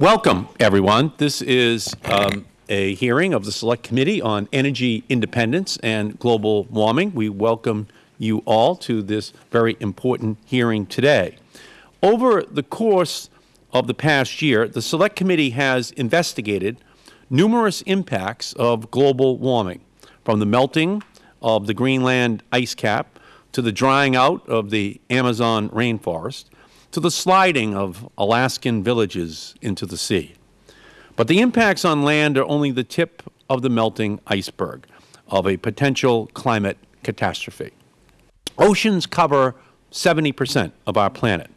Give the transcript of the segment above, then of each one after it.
Welcome, everyone. This is um, a hearing of the Select Committee on Energy Independence and Global Warming. We welcome you all to this very important hearing today. Over the course of the past year, the Select Committee has investigated numerous impacts of global warming, from the melting of the Greenland ice cap to the drying out of the Amazon rainforest to the sliding of Alaskan villages into the sea. But the impacts on land are only the tip of the melting iceberg of a potential climate catastrophe. Oceans cover 70 percent of our planet,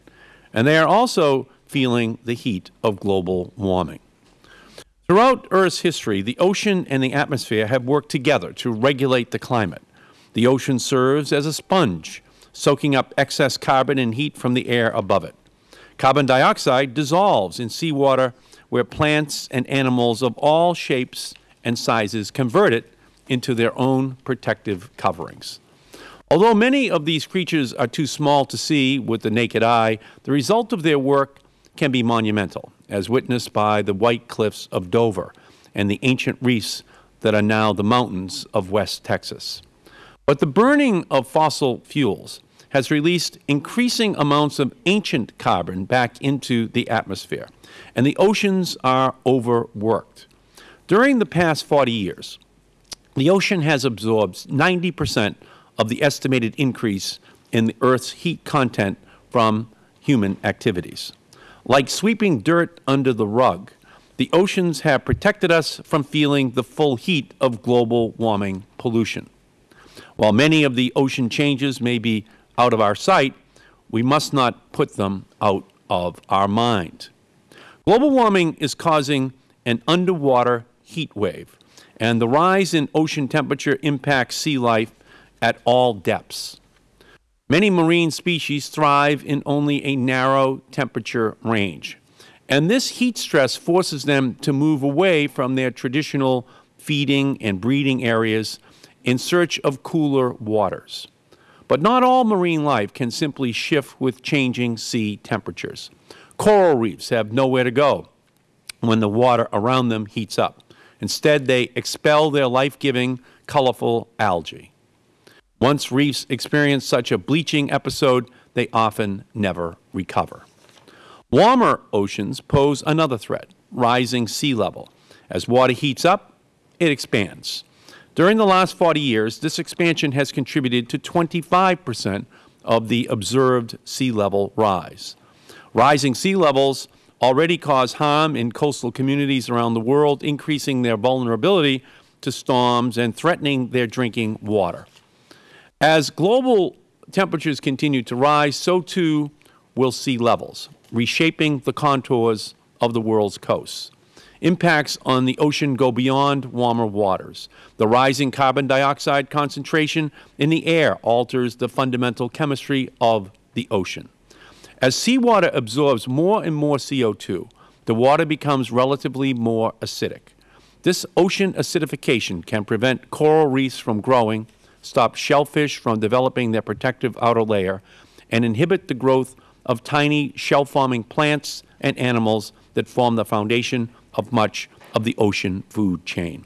and they are also feeling the heat of global warming. Throughout Earth's history, the ocean and the atmosphere have worked together to regulate the climate. The ocean serves as a sponge, soaking up excess carbon and heat from the air above it. Carbon dioxide dissolves in seawater where plants and animals of all shapes and sizes convert it into their own protective coverings. Although many of these creatures are too small to see with the naked eye, the result of their work can be monumental, as witnessed by the white cliffs of Dover and the ancient reefs that are now the mountains of West Texas. But the burning of fossil fuels has released increasing amounts of ancient carbon back into the atmosphere, and the oceans are overworked. During the past 40 years, the ocean has absorbed 90 percent of the estimated increase in the Earth's heat content from human activities. Like sweeping dirt under the rug, the oceans have protected us from feeling the full heat of global warming pollution. While many of the ocean changes may be out of our sight, we must not put them out of our mind. Global warming is causing an underwater heat wave, and the rise in ocean temperature impacts sea life at all depths. Many marine species thrive in only a narrow temperature range, and this heat stress forces them to move away from their traditional feeding and breeding areas in search of cooler waters. But not all marine life can simply shift with changing sea temperatures. Coral reefs have nowhere to go when the water around them heats up. Instead, they expel their life-giving, colorful algae. Once reefs experience such a bleaching episode, they often never recover. Warmer oceans pose another threat, rising sea level. As water heats up, it expands. During the last 40 years, this expansion has contributed to 25 percent of the observed sea level rise. Rising sea levels already cause harm in coastal communities around the world, increasing their vulnerability to storms and threatening their drinking water. As global temperatures continue to rise, so too will sea levels, reshaping the contours of the world's coasts. Impacts on the ocean go beyond warmer waters. The rising carbon dioxide concentration in the air alters the fundamental chemistry of the ocean. As seawater absorbs more and more CO2, the water becomes relatively more acidic. This ocean acidification can prevent coral reefs from growing stop shellfish from developing their protective outer layer, and inhibit the growth of tiny shell-forming plants and animals that form the foundation of much of the ocean food chain.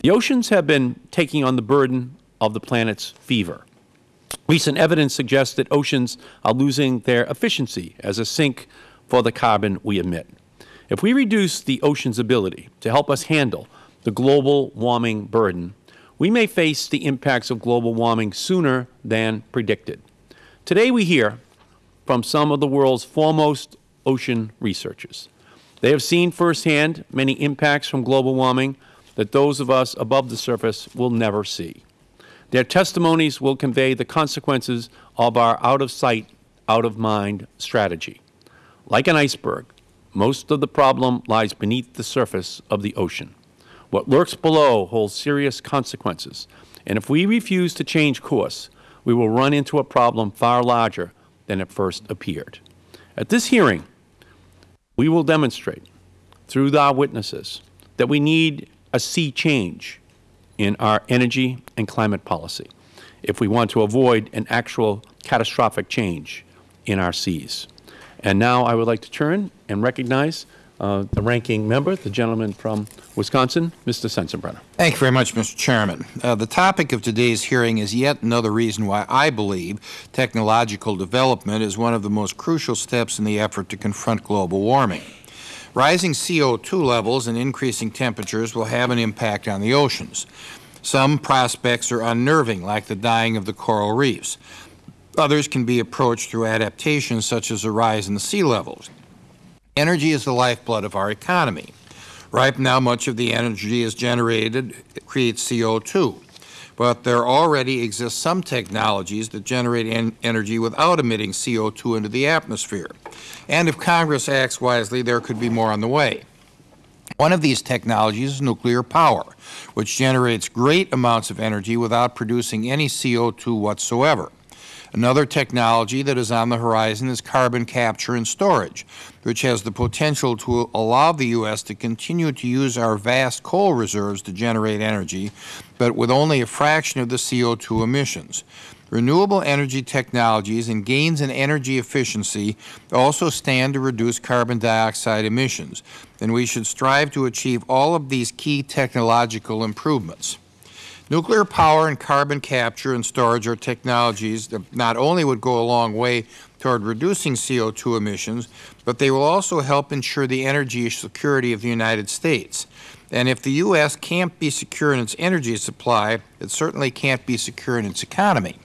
The oceans have been taking on the burden of the planet's fever. Recent evidence suggests that oceans are losing their efficiency as a sink for the carbon we emit. If we reduce the ocean's ability to help us handle the global warming burden, we may face the impacts of global warming sooner than predicted. Today we hear from some of the world's foremost ocean researchers. They have seen firsthand many impacts from global warming that those of us above the surface will never see. Their testimonies will convey the consequences of our out-of-sight, out-of-mind strategy. Like an iceberg, most of the problem lies beneath the surface of the ocean. What lurks below holds serious consequences, and if we refuse to change course, we will run into a problem far larger than it first appeared. At this hearing, we will demonstrate through our witnesses that we need a sea change in our energy and climate policy if we want to avoid an actual catastrophic change in our seas. And now I would like to turn and recognize uh, the ranking member, the gentleman from Wisconsin, Mr. Sensenbrenner. Thank you very much, Mr. Chairman. Uh, the topic of today's hearing is yet another reason why I believe technological development is one of the most crucial steps in the effort to confront global warming. Rising CO2 levels and increasing temperatures will have an impact on the oceans. Some prospects are unnerving, like the dying of the coral reefs. Others can be approached through adaptations such as a rise in the sea levels. Energy is the lifeblood of our economy. Right now, much of the energy is generated creates CO2. But there already exist some technologies that generate en energy without emitting CO2 into the atmosphere. And if Congress acts wisely, there could be more on the way. One of these technologies is nuclear power, which generates great amounts of energy without producing any CO2 whatsoever. Another technology that is on the horizon is carbon capture and storage, which has the potential to allow the U.S. to continue to use our vast coal reserves to generate energy, but with only a fraction of the CO2 emissions. Renewable energy technologies and gains in energy efficiency also stand to reduce carbon dioxide emissions, and we should strive to achieve all of these key technological improvements. Nuclear power and carbon capture and storage are technologies that not only would go a long way toward reducing CO2 emissions, but they will also help ensure the energy security of the United States. And if the U.S. can't be secure in its energy supply, it certainly can't be secure in its economy.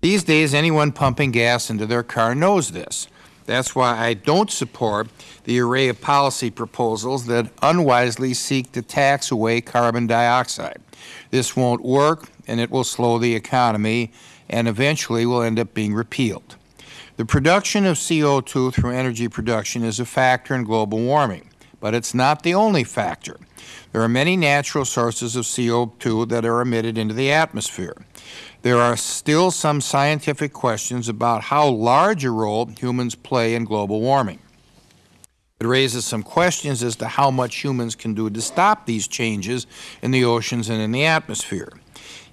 These days, anyone pumping gas into their car knows this. That's why I don't support the array of policy proposals that unwisely seek to tax away carbon dioxide. This won't work, and it will slow the economy, and eventually will end up being repealed. The production of CO2 through energy production is a factor in global warming, but it is not the only factor. There are many natural sources of CO2 that are emitted into the atmosphere. There are still some scientific questions about how large a role humans play in global warming. It raises some questions as to how much humans can do to stop these changes in the oceans and in the atmosphere.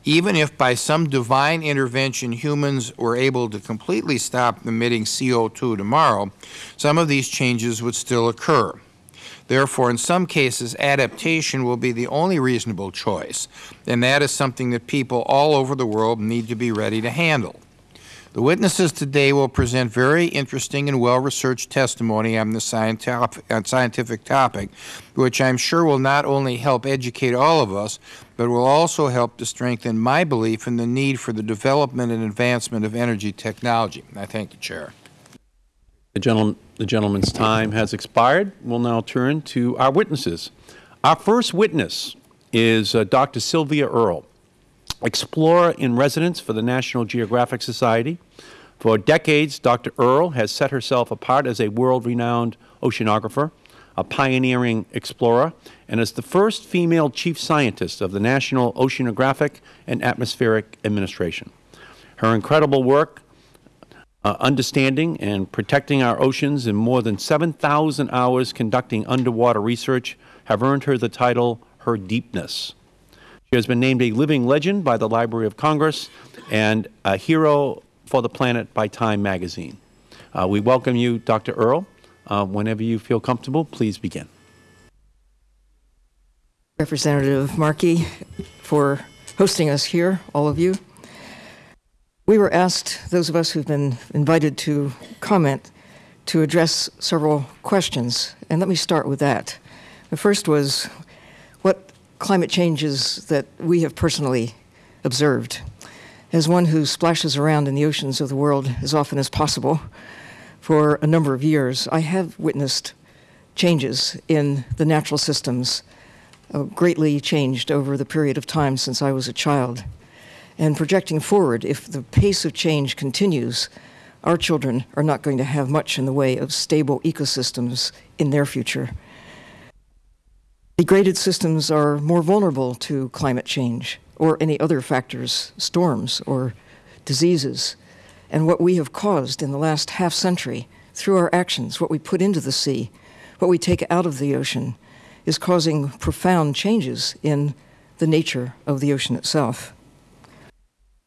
Even if by some divine intervention humans were able to completely stop emitting CO2 tomorrow, some of these changes would still occur. Therefore, in some cases, adaptation will be the only reasonable choice, and that is something that people all over the world need to be ready to handle. The witnesses today will present very interesting and well-researched testimony on the scientific topic, which I am sure will not only help educate all of us, but will also help to strengthen my belief in the need for the development and advancement of energy technology. I thank the Chair. The, gentleman, the gentleman's time has expired. We will now turn to our witnesses. Our first witness is uh, Dr. Sylvia Earle explorer in residence for the National Geographic Society. For decades, Dr. Earle has set herself apart as a world-renowned oceanographer, a pioneering explorer, and as the first female chief scientist of the National Oceanographic and Atmospheric Administration. Her incredible work uh, understanding and protecting our oceans and more than 7,000 hours conducting underwater research have earned her the title Her Deepness. She has been named a living legend by the Library of Congress and a hero for the planet by Time magazine. Uh, we welcome you, Dr. Earle. Uh, whenever you feel comfortable, please begin. Representative Markey for hosting us here, all of you. We were asked, those of us who have been invited to comment, to address several questions, and let me start with that. The first was, climate changes that we have personally observed. As one who splashes around in the oceans of the world as often as possible for a number of years, I have witnessed changes in the natural systems uh, greatly changed over the period of time since I was a child. And projecting forward, if the pace of change continues, our children are not going to have much in the way of stable ecosystems in their future. Degraded systems are more vulnerable to climate change or any other factors, storms or diseases. And what we have caused in the last half century through our actions, what we put into the sea, what we take out of the ocean, is causing profound changes in the nature of the ocean itself.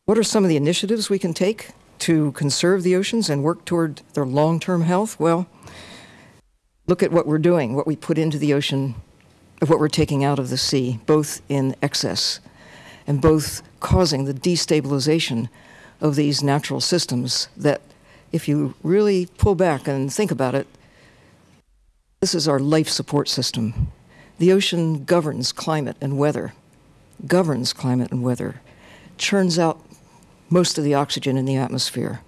What are some of the initiatives we can take to conserve the oceans and work toward their long-term health? Well, Look at what we're doing, what we put into the ocean, of what we're taking out of the sea, both in excess and both causing the destabilization of these natural systems that, if you really pull back and think about it, this is our life support system. The ocean governs climate and weather, governs climate and weather, churns out most of the oxygen in the atmosphere,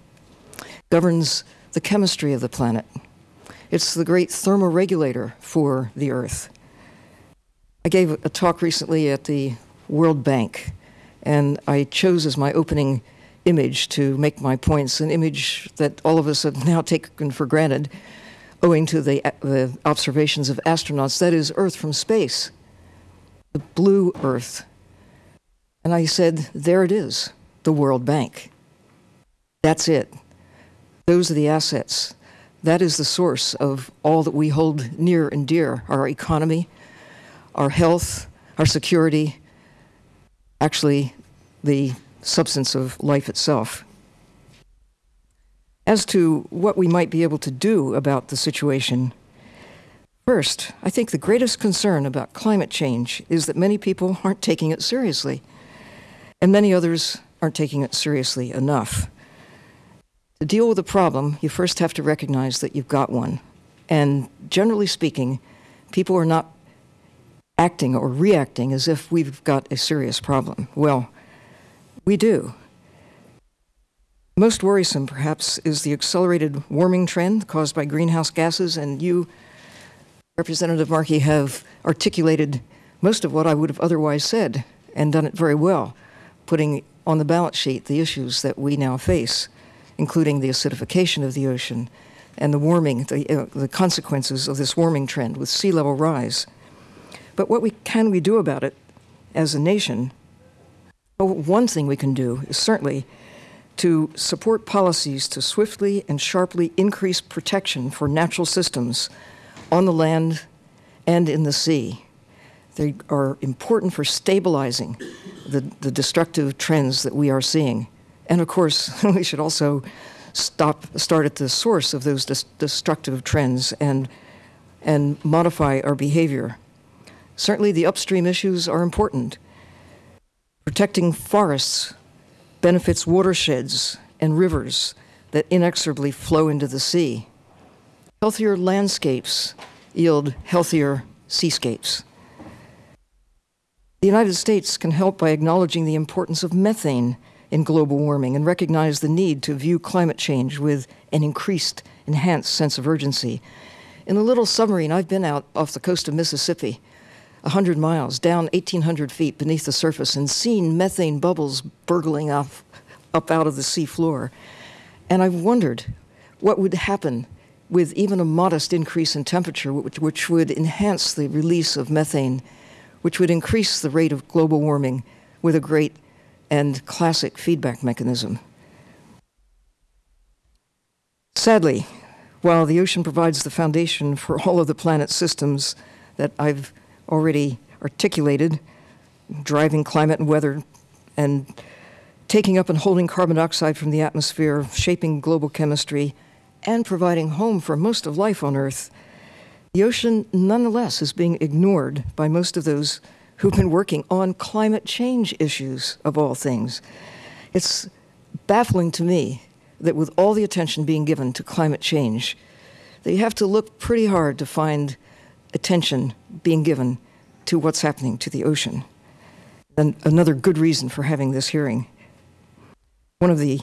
governs the chemistry of the planet. It's the great thermoregulator for the Earth. I gave a talk recently at the World Bank, and I chose as my opening image to make my points an image that all of us have now taken for granted owing to the, uh, the observations of astronauts that is, Earth from space, the blue Earth. And I said, there it is, the World Bank. That's it. Those are the assets. That is the source of all that we hold near and dear our economy, our health, our security, actually, the substance of life itself. As to what we might be able to do about the situation, first, I think the greatest concern about climate change is that many people aren't taking it seriously, and many others aren't taking it seriously enough. To deal with a problem, you first have to recognize that you've got one. And generally speaking, people are not acting or reacting as if we've got a serious problem. Well, we do. Most worrisome, perhaps, is the accelerated warming trend caused by greenhouse gases, and you, Representative Markey, have articulated most of what I would have otherwise said and done it very well, putting on the balance sheet the issues that we now face, including the acidification of the ocean and the warming, the, uh, the consequences of this warming trend with sea level rise. But what we, can we do about it as a nation? Well, one thing we can do is certainly to support policies to swiftly and sharply increase protection for natural systems on the land and in the sea. They are important for stabilizing the, the destructive trends that we are seeing. And of course, we should also stop, start at the source of those destructive trends and, and modify our behavior. Certainly, the upstream issues are important. Protecting forests benefits watersheds and rivers that inexorably flow into the sea. Healthier landscapes yield healthier seascapes. The United States can help by acknowledging the importance of methane in global warming and recognize the need to view climate change with an increased, enhanced sense of urgency. In a little submarine, I've been out off the coast of Mississippi, 100 miles, down 1,800 feet beneath the surface, and seen methane bubbles burgling up, up out of the sea floor. And I've wondered what would happen with even a modest increase in temperature, which, which would enhance the release of methane, which would increase the rate of global warming with a great and classic feedback mechanism. Sadly, while the ocean provides the foundation for all of the planet's systems that I've already articulated, driving climate and weather, and taking up and holding carbon dioxide from the atmosphere, shaping global chemistry, and providing home for most of life on Earth, the ocean nonetheless is being ignored by most of those who've been working on climate change issues, of all things. It's baffling to me that with all the attention being given to climate change, that you have to look pretty hard to find attention being given to what's happening to the ocean. And another good reason for having this hearing. One of the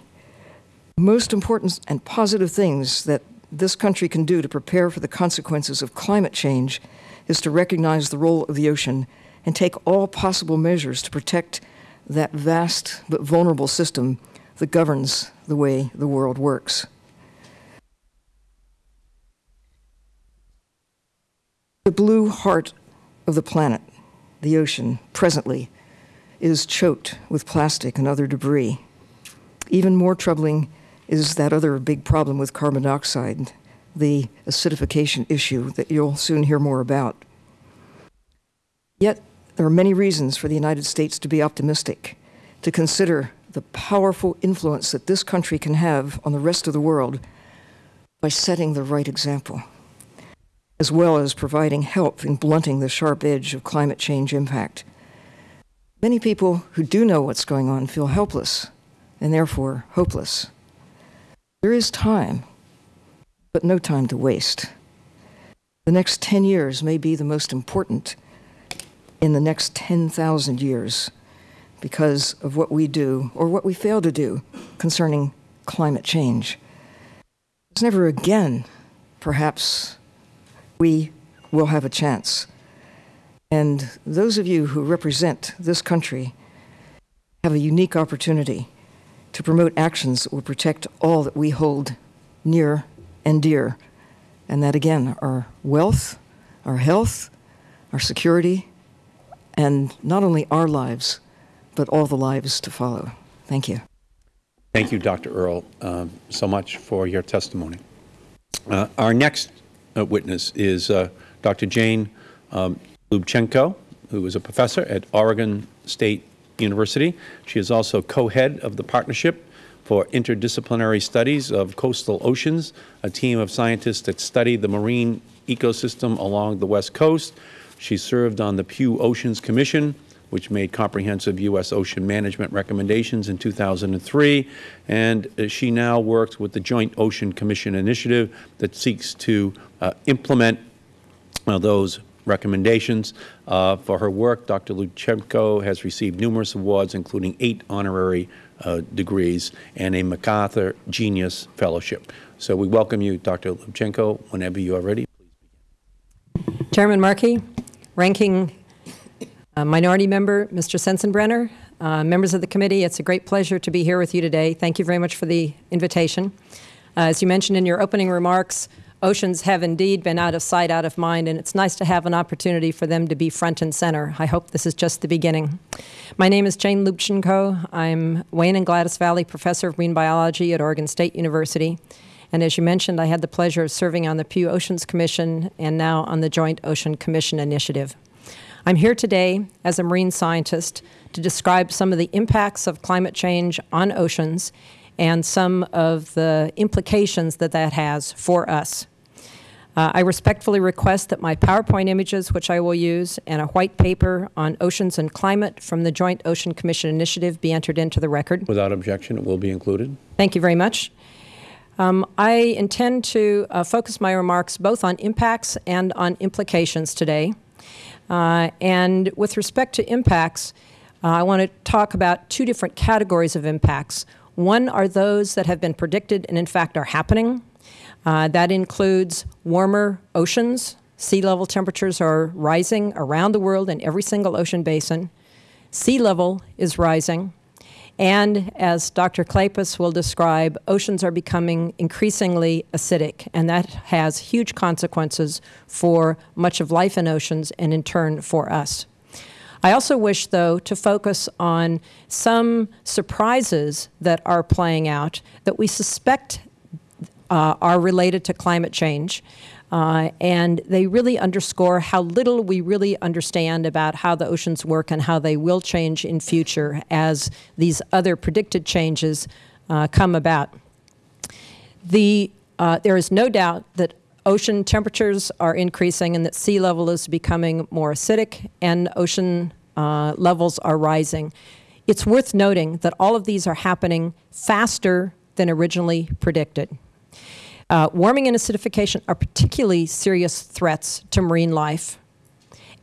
most important and positive things that this country can do to prepare for the consequences of climate change is to recognize the role of the ocean and take all possible measures to protect that vast but vulnerable system that governs the way the world works. The blue heart of the planet, the ocean, presently, is choked with plastic and other debris. Even more troubling is that other big problem with carbon dioxide, the acidification issue that you'll soon hear more about. Yet, there are many reasons for the United States to be optimistic, to consider the powerful influence that this country can have on the rest of the world by setting the right example. As well as providing help in blunting the sharp edge of climate change impact. Many people who do know what's going on feel helpless and therefore hopeless. There is time, but no time to waste. The next 10 years may be the most important in the next 10,000 years because of what we do or what we fail to do concerning climate change. It's never again, perhaps, we will have a chance. And those of you who represent this country have a unique opportunity to promote actions that will protect all that we hold near and dear, and that again our wealth, our health, our security, and not only our lives, but all the lives to follow. Thank you. Thank you, Dr. Earle, um, so much for your testimony. Uh, our next uh, witness is uh, Dr. Jane um, Lubchenco, who is a professor at Oregon State University. She is also co-head of the Partnership for Interdisciplinary Studies of Coastal Oceans, a team of scientists that study the marine ecosystem along the West Coast. She served on the Pew Oceans Commission, which made comprehensive U.S. ocean management recommendations in 2003, and uh, she now works with the Joint Ocean Commission Initiative that seeks to implement uh, those recommendations. Uh, for her work, Dr. Lubchenco has received numerous awards, including eight honorary uh, degrees and a MacArthur Genius Fellowship. So we welcome you, Dr. Lubchenco, whenever you are ready. Chairman Markey, Ranking uh, Minority Member Mr. Sensenbrenner, uh, members of the committee, it's a great pleasure to be here with you today. Thank you very much for the invitation. Uh, as you mentioned in your opening remarks, oceans have indeed been out of sight, out of mind, and it's nice to have an opportunity for them to be front and center. I hope this is just the beginning. My name is Jane Lubchenco. I'm Wayne and Gladys Valley Professor of Marine Biology at Oregon State University. And as you mentioned, I had the pleasure of serving on the Pew Oceans Commission and now on the Joint Ocean Commission Initiative. I'm here today as a marine scientist to describe some of the impacts of climate change on oceans and some of the implications that that has for us. Uh, I respectfully request that my PowerPoint images, which I will use, and a white paper on oceans and climate from the Joint Ocean Commission Initiative be entered into the record. Without objection, it will be included. Thank you very much. Um, I intend to uh, focus my remarks both on impacts and on implications today. Uh, and with respect to impacts, uh, I want to talk about two different categories of impacts. One are those that have been predicted and in fact are happening, uh, that includes warmer oceans. Sea level temperatures are rising around the world in every single ocean basin. Sea level is rising. And as Dr. Kleypas will describe, oceans are becoming increasingly acidic, and that has huge consequences for much of life in oceans and in turn for us. I also wish, though, to focus on some surprises that are playing out that we suspect uh, are related to climate change. Uh, and they really underscore how little we really understand about how the oceans work and how they will change in future as these other predicted changes uh, come about. The, uh, there is no doubt that ocean temperatures are increasing and that sea level is becoming more acidic and ocean uh, levels are rising. It's worth noting that all of these are happening faster than originally predicted. Uh, warming and acidification are particularly serious threats to marine life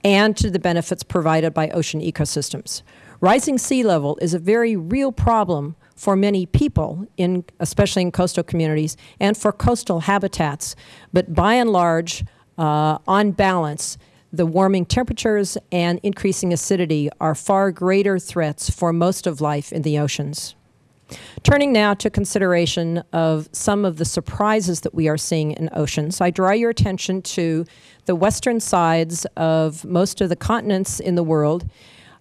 and to the benefits provided by ocean ecosystems. Rising sea level is a very real problem for many people, in, especially in coastal communities, and for coastal habitats. But by and large, uh, on balance, the warming temperatures and increasing acidity are far greater threats for most of life in the oceans. Turning now to consideration of some of the surprises that we are seeing in oceans, I draw your attention to the western sides of most of the continents in the world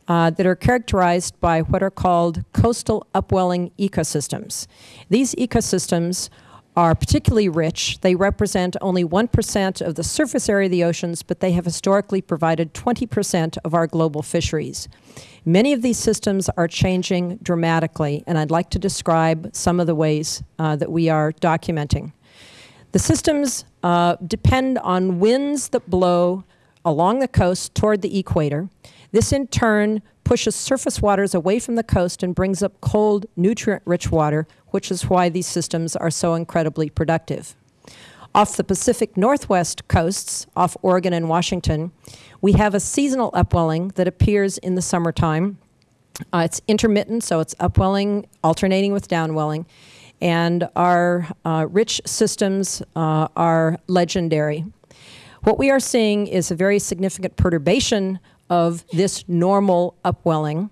uh, that are characterized by what are called coastal upwelling ecosystems. These ecosystems are particularly rich. They represent only 1% of the surface area of the oceans, but they have historically provided 20% of our global fisheries. Many of these systems are changing dramatically, and I'd like to describe some of the ways uh, that we are documenting. The systems uh, depend on winds that blow along the coast toward the equator. This in turn pushes surface waters away from the coast and brings up cold, nutrient-rich water, which is why these systems are so incredibly productive. Off the Pacific Northwest coasts, off Oregon and Washington, we have a seasonal upwelling that appears in the summertime. Uh, it's intermittent, so it's upwelling alternating with downwelling. And our uh, rich systems uh, are legendary. What we are seeing is a very significant perturbation of this normal upwelling,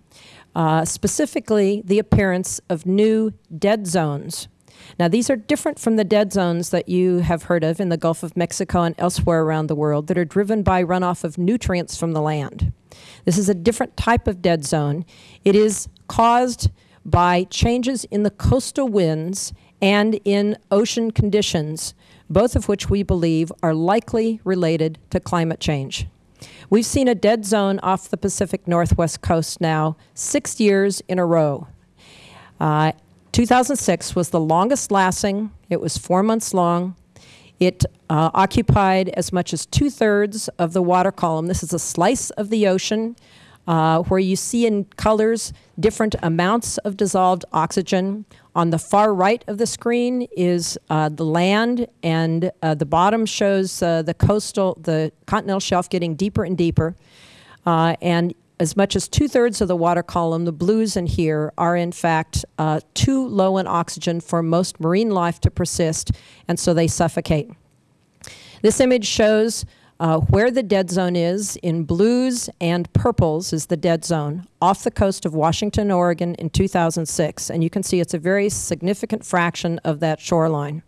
uh, specifically the appearance of new dead zones. Now, these are different from the dead zones that you have heard of in the Gulf of Mexico and elsewhere around the world that are driven by runoff of nutrients from the land. This is a different type of dead zone. It is caused by changes in the coastal winds and in ocean conditions, both of which we believe are likely related to climate change. We've seen a dead zone off the Pacific Northwest coast now six years in a row. Uh, 2006 was the longest lasting. It was four months long. It uh, occupied as much as two thirds of the water column. This is a slice of the ocean uh, where you see in colors different amounts of dissolved oxygen. On the far right of the screen is uh, the land, and uh, the bottom shows uh, the coastal, the continental shelf getting deeper and deeper. Uh, and as much as two thirds of the water column, the blues in here, are in fact uh, too low in oxygen for most marine life to persist, and so they suffocate. This image shows uh, where the dead zone is in blues and purples is the dead zone off the coast of Washington, Oregon in 2006. And you can see it's a very significant fraction of that shoreline.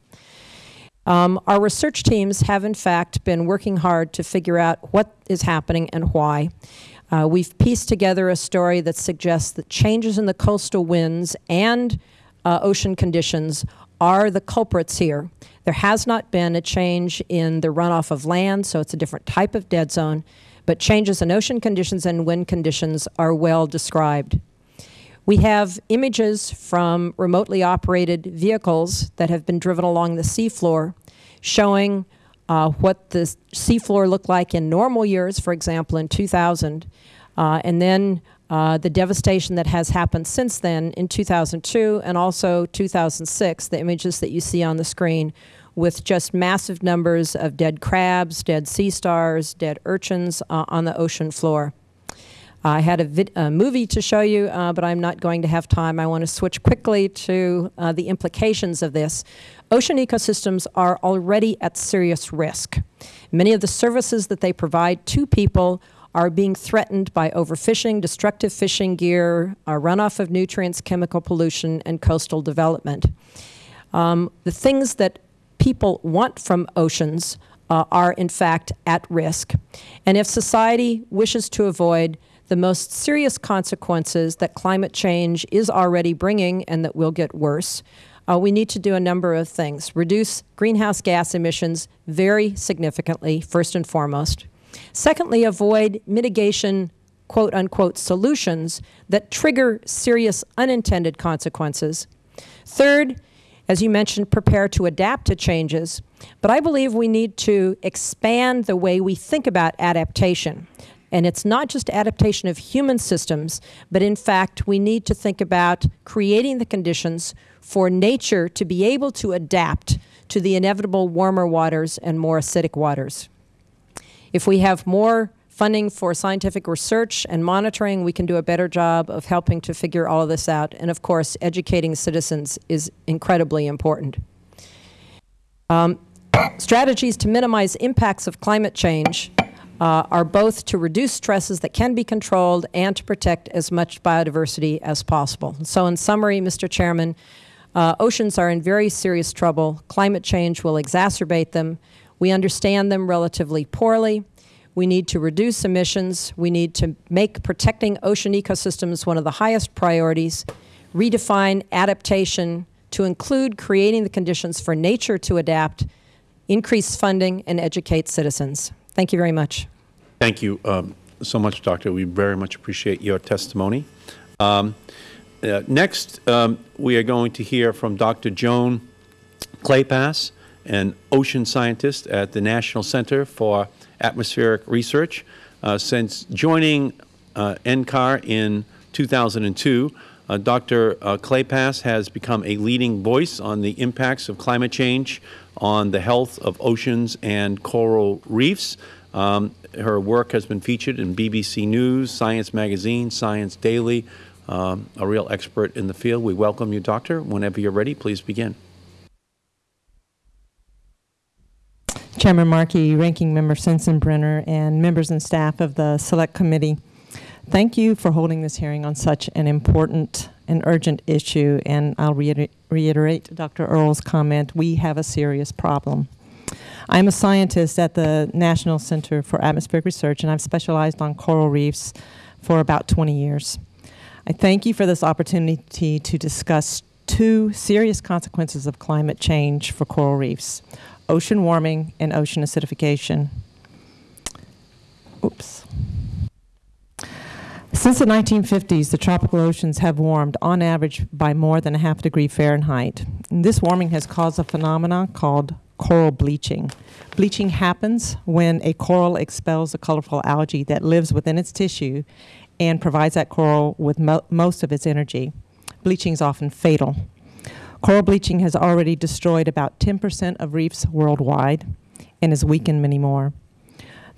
Um, our research teams have, in fact, been working hard to figure out what is happening and why. Uh, we've pieced together a story that suggests that changes in the coastal winds and uh, ocean conditions are the culprits here. There has not been a change in the runoff of land, so it's a different type of dead zone, but changes in ocean conditions and wind conditions are well described. We have images from remotely operated vehicles that have been driven along the seafloor showing uh, what the seafloor looked like in normal years, for example, in 2000, uh, and then uh, the devastation that has happened since then in 2002 and also 2006, the images that you see on the screen with just massive numbers of dead crabs, dead sea stars, dead urchins uh, on the ocean floor. I had a, a movie to show you, uh, but I'm not going to have time. I want to switch quickly to uh, the implications of this. Ocean ecosystems are already at serious risk. Many of the services that they provide to people are being threatened by overfishing, destructive fishing gear, runoff of nutrients, chemical pollution, and coastal development. Um, the things that people want from oceans uh, are in fact at risk. And if society wishes to avoid the most serious consequences that climate change is already bringing and that will get worse, uh, we need to do a number of things. Reduce greenhouse gas emissions very significantly, first and foremost. Secondly, avoid mitigation quote unquote solutions that trigger serious unintended consequences. Third, as you mentioned, prepare to adapt to changes. But I believe we need to expand the way we think about adaptation. And it's not just adaptation of human systems, but in fact, we need to think about creating the conditions for nature to be able to adapt to the inevitable warmer waters and more acidic waters. If we have more funding for scientific research and monitoring, we can do a better job of helping to figure all of this out. And of course, educating citizens is incredibly important. Um, strategies to minimize impacts of climate change uh, are both to reduce stresses that can be controlled and to protect as much biodiversity as possible. So in summary, Mr. Chairman, uh, oceans are in very serious trouble. Climate change will exacerbate them. We understand them relatively poorly. We need to reduce emissions. We need to make protecting ocean ecosystems one of the highest priorities, redefine adaptation to include creating the conditions for nature to adapt, increase funding, and educate citizens. Thank you very much. Thank you um, so much, Doctor. We very much appreciate your testimony. Um, uh, next, um, we are going to hear from Dr. Joan Kleypas, an ocean scientist at the National Center for Atmospheric Research. Uh, since joining uh, NCAR in 2002, uh, Dr. Uh, Kleypas has become a leading voice on the impacts of climate change on the health of oceans and coral reefs. Um, her work has been featured in BBC News, Science Magazine, Science Daily, um, a real expert in the field. We welcome you, Doctor. Whenever you are ready, please begin. Chairman Markey, Ranking Member Sensenbrenner, and members and staff of the Select Committee, thank you for holding this hearing on such an important and urgent issue. And I'll reiter reiterate Dr. Earle's comment, we have a serious problem. I'm a scientist at the National Center for Atmospheric Research, and I've specialized on coral reefs for about 20 years. I thank you for this opportunity to discuss two serious consequences of climate change for coral reefs ocean warming and ocean acidification. Oops. Since the 1950s, the tropical oceans have warmed on average by more than a half degree Fahrenheit. And this warming has caused a phenomenon called coral bleaching. Bleaching happens when a coral expels a colorful algae that lives within its tissue and provides that coral with mo most of its energy. Bleaching is often fatal. Coral bleaching has already destroyed about 10% of reefs worldwide and has weakened many more.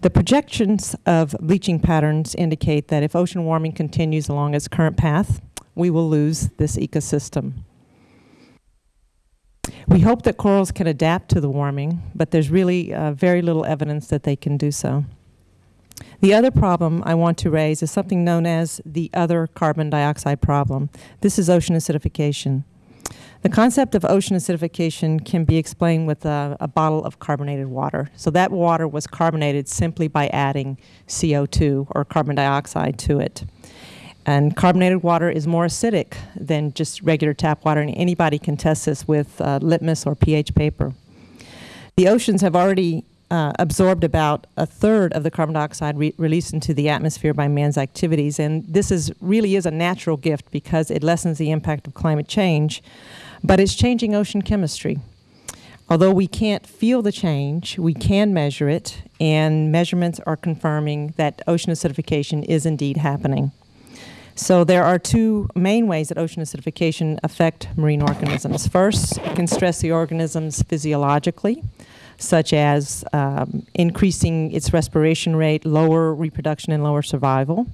The projections of bleaching patterns indicate that if ocean warming continues along its current path, we will lose this ecosystem. We hope that corals can adapt to the warming, but there's really uh, very little evidence that they can do so. The other problem I want to raise is something known as the other carbon dioxide problem. This is ocean acidification. The concept of ocean acidification can be explained with a, a, bottle of carbonated water. So that water was carbonated simply by adding CO2 or carbon dioxide to it. And carbonated water is more acidic than just regular tap water, and anybody can test this with uh, litmus or pH paper. The oceans have already uh, absorbed about a third of the carbon dioxide re released into the atmosphere by man's activities, and this is really is a natural gift because it lessens the impact of climate change but it's changing ocean chemistry. Although we can't feel the change, we can measure it, and measurements are confirming that ocean acidification is indeed happening. So there are two main ways that ocean acidification affect marine organisms. First, it can stress the organisms physiologically, such as um, increasing its respiration rate, lower reproduction, and lower survival.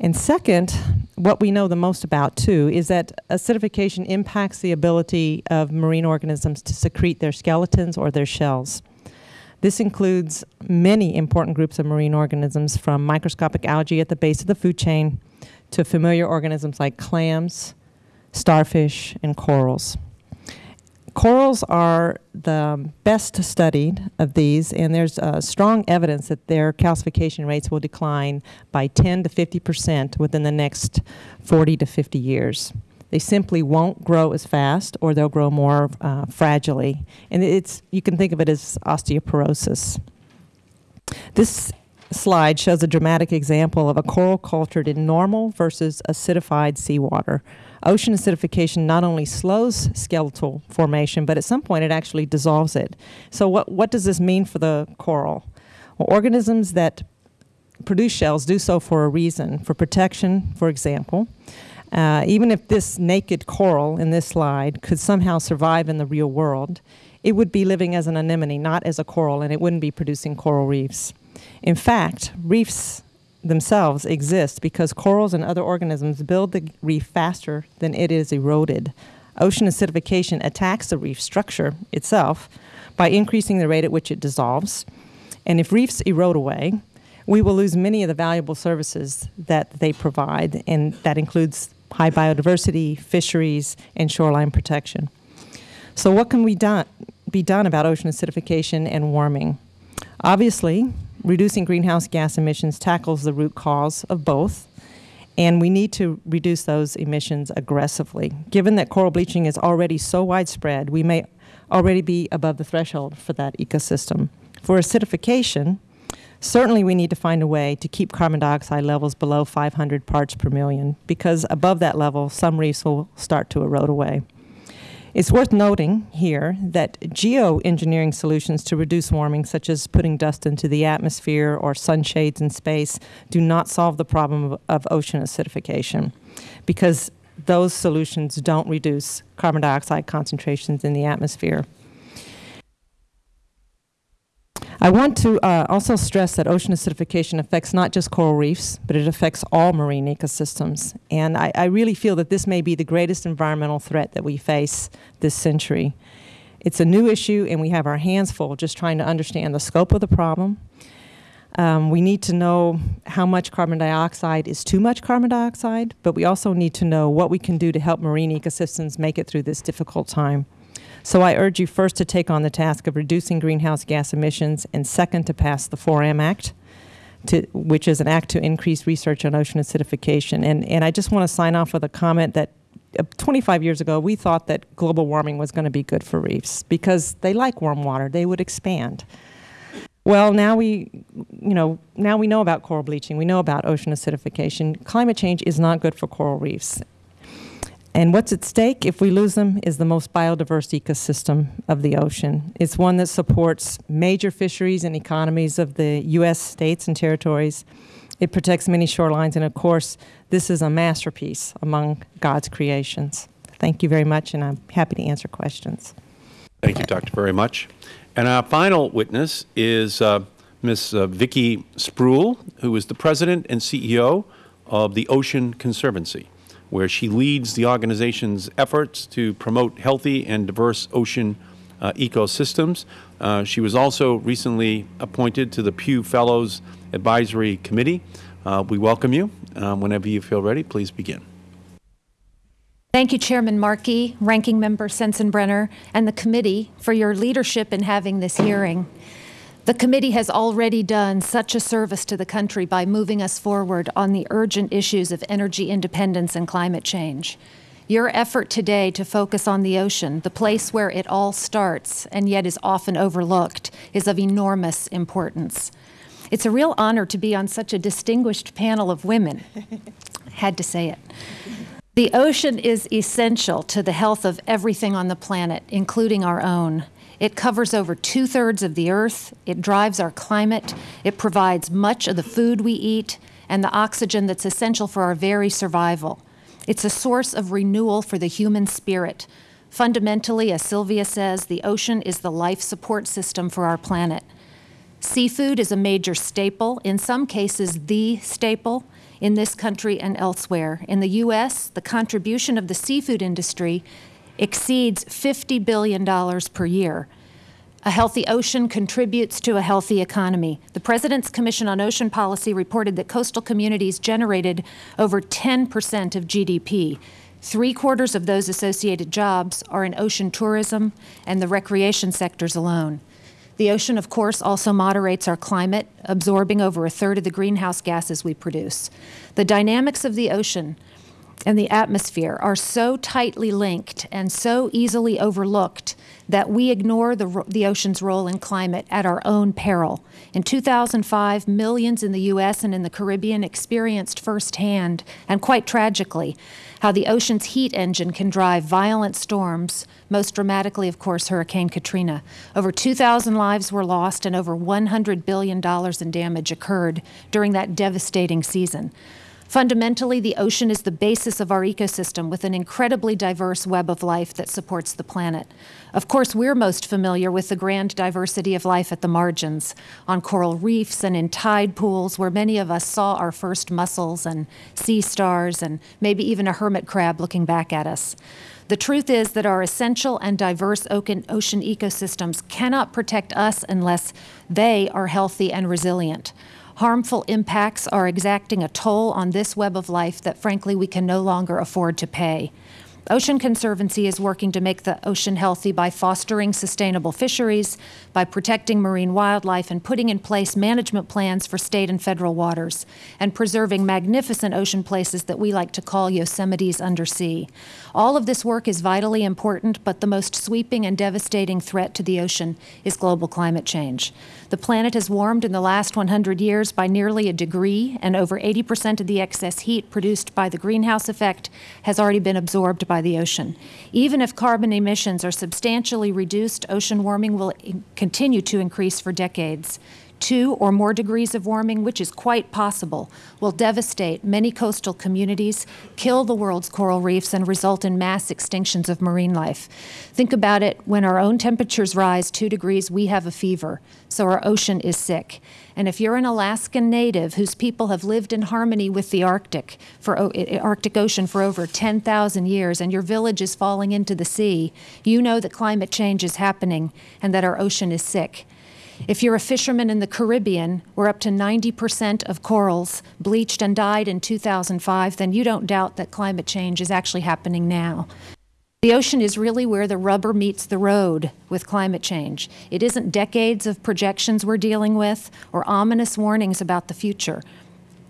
And second, what we know the most about too is that acidification impacts the ability of marine organisms to secrete their skeletons or their shells. This includes many important groups of marine organisms from microscopic algae at the base of the food chain to familiar organisms like clams, starfish, and corals. Corals are the best studied of these, and there's uh, strong evidence that their calcification rates will decline by 10 to 50 percent within the next 40 to 50 years. They simply won't grow as fast, or they'll grow more uh, fragilely. And it's, you can think of it as osteoporosis. This slide shows a dramatic example of a coral cultured in normal versus acidified seawater ocean acidification not only slows skeletal formation, but at some point it actually dissolves it. So what, what does this mean for the coral? Well, organisms that produce shells do so for a reason, for protection, for example. Uh, even if this naked coral in this slide could somehow survive in the real world, it would be living as an anemone, not as a coral, and it wouldn't be producing coral reefs. In fact, reefs themselves exist because corals and other organisms build the reef faster than it is eroded. Ocean acidification attacks the reef structure itself by increasing the rate at which it dissolves. And if reefs erode away, we will lose many of the valuable services that they provide, and that includes high biodiversity, fisheries, and shoreline protection. So what can we done, be done about ocean acidification and warming? Obviously, reducing greenhouse gas emissions tackles the root cause of both, and we need to reduce those emissions aggressively. Given that coral bleaching is already so widespread, we may already be above the threshold for that ecosystem. For acidification, certainly we need to find a way to keep carbon dioxide levels below 500 parts per million, because above that level, some reefs will start to erode away. It's worth noting here that geoengineering solutions to reduce warming, such as putting dust into the atmosphere or sunshades in space, do not solve the problem of, of ocean acidification because those solutions don't reduce carbon dioxide concentrations in the atmosphere. I want to uh, also stress that ocean acidification affects not just coral reefs, but it affects all marine ecosystems. And I, I really feel that this may be the greatest environmental threat that we face this century. It's a new issue, and we have our hands full just trying to understand the scope of the problem. Um, we need to know how much carbon dioxide is too much carbon dioxide, but we also need to know what we can do to help marine ecosystems make it through this difficult time. So I urge you first to take on the task of reducing greenhouse gas emissions, and second to pass the FORAM Act, to, which is an act to increase research on ocean acidification. And, and I just want to sign off with a comment that uh, 25 years ago, we thought that global warming was going to be good for reefs because they like warm water. They would expand. Well, now we, you know, now we know about coral bleaching. We know about ocean acidification. Climate change is not good for coral reefs. And what's at stake if we lose them is the most biodiverse ecosystem of the ocean. It's one that supports major fisheries and economies of the U.S. states and territories. It protects many shorelines, and of course, this is a masterpiece among God's creations. Thank you very much, and I'm happy to answer questions. Thank you, Doctor, very much. And our final witness is uh, Ms. Uh, Vicki Spruill, who is the President and CEO of the Ocean Conservancy where she leads the organization's efforts to promote healthy and diverse ocean uh, ecosystems. Uh, she was also recently appointed to the Pew Fellows Advisory Committee. Uh, we welcome you. Um, whenever you feel ready, please begin. Thank you, Chairman Markey, Ranking Member Sensenbrenner, and the committee for your leadership in having this hearing. The committee has already done such a service to the country by moving us forward on the urgent issues of energy independence and climate change. Your effort today to focus on the ocean, the place where it all starts and yet is often overlooked, is of enormous importance. It's a real honor to be on such a distinguished panel of women. Had to say it. The ocean is essential to the health of everything on the planet, including our own. It covers over two thirds of the earth. It drives our climate. It provides much of the food we eat and the oxygen that's essential for our very survival. It's a source of renewal for the human spirit. Fundamentally, as Sylvia says, the ocean is the life support system for our planet. Seafood is a major staple, in some cases, the staple in this country and elsewhere. In the U.S., the contribution of the seafood industry exceeds $50 billion per year. A healthy ocean contributes to a healthy economy. The President's Commission on Ocean Policy reported that coastal communities generated over 10 percent of GDP. Three quarters of those associated jobs are in ocean tourism and the recreation sectors alone. The ocean, of course, also moderates our climate, absorbing over a third of the greenhouse gases we produce. The dynamics of the ocean and the atmosphere are so tightly linked and so easily overlooked that we ignore the, the ocean's role in climate at our own peril. In 2005, millions in the U.S. and in the Caribbean experienced firsthand, and quite tragically, how the ocean's heat engine can drive violent storms, most dramatically, of course, Hurricane Katrina. Over 2,000 lives were lost and over $100 billion in damage occurred during that devastating season. Fundamentally, the ocean is the basis of our ecosystem with an incredibly diverse web of life that supports the planet. Of course, we're most familiar with the grand diversity of life at the margins, on coral reefs and in tide pools where many of us saw our first mussels and sea stars and maybe even a hermit crab looking back at us. The truth is that our essential and diverse ocean ecosystems cannot protect us unless they are healthy and resilient. Harmful impacts are exacting a toll on this web of life that, frankly, we can no longer afford to pay. Ocean Conservancy is working to make the ocean healthy by fostering sustainable fisheries, by protecting marine wildlife, and putting in place management plans for state and federal waters, and preserving magnificent ocean places that we like to call Yosemite's undersea. All of this work is vitally important, but the most sweeping and devastating threat to the ocean is global climate change. The planet has warmed in the last 100 years by nearly a degree, and over 80 percent of the excess heat produced by the greenhouse effect has already been absorbed by the ocean. Even if carbon emissions are substantially reduced, ocean warming will continue to increase for decades. Two or more degrees of warming, which is quite possible, will devastate many coastal communities, kill the world's coral reefs, and result in mass extinctions of marine life. Think about it when our own temperatures rise two degrees, we have a fever, so our ocean is sick. And if you're an Alaskan native whose people have lived in harmony with the Arctic for i- eh, Arctic Ocean for over 10,000 years and your village is falling into the sea, you know that climate change is happening and that our ocean is sick. If you're a fisherman in the Caribbean, where up to 90% of corals bleached and died in 2005, then you don't doubt that climate change is actually happening now. The ocean is really where the rubber meets the road with climate change. It isn't decades of projections we're dealing with or ominous warnings about the future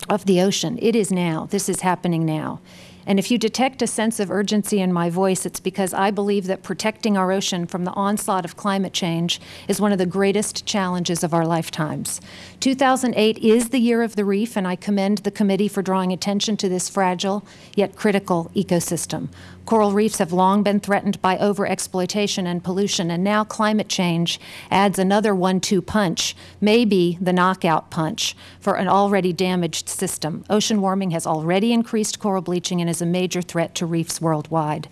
of the ocean. It is now. This is happening now. And if you detect a sense of urgency in my voice, it's because I believe that protecting our ocean from the onslaught of climate change is one of the greatest challenges of our lifetimes. 2008 is the year of the reef, and I commend the committee for drawing attention to this fragile yet critical ecosystem. Coral reefs have long been threatened by overexploitation and pollution, and now climate change adds another one two punch, maybe the knockout punch, for an already damaged system. Ocean warming has already increased coral bleaching and is a major threat to reefs worldwide.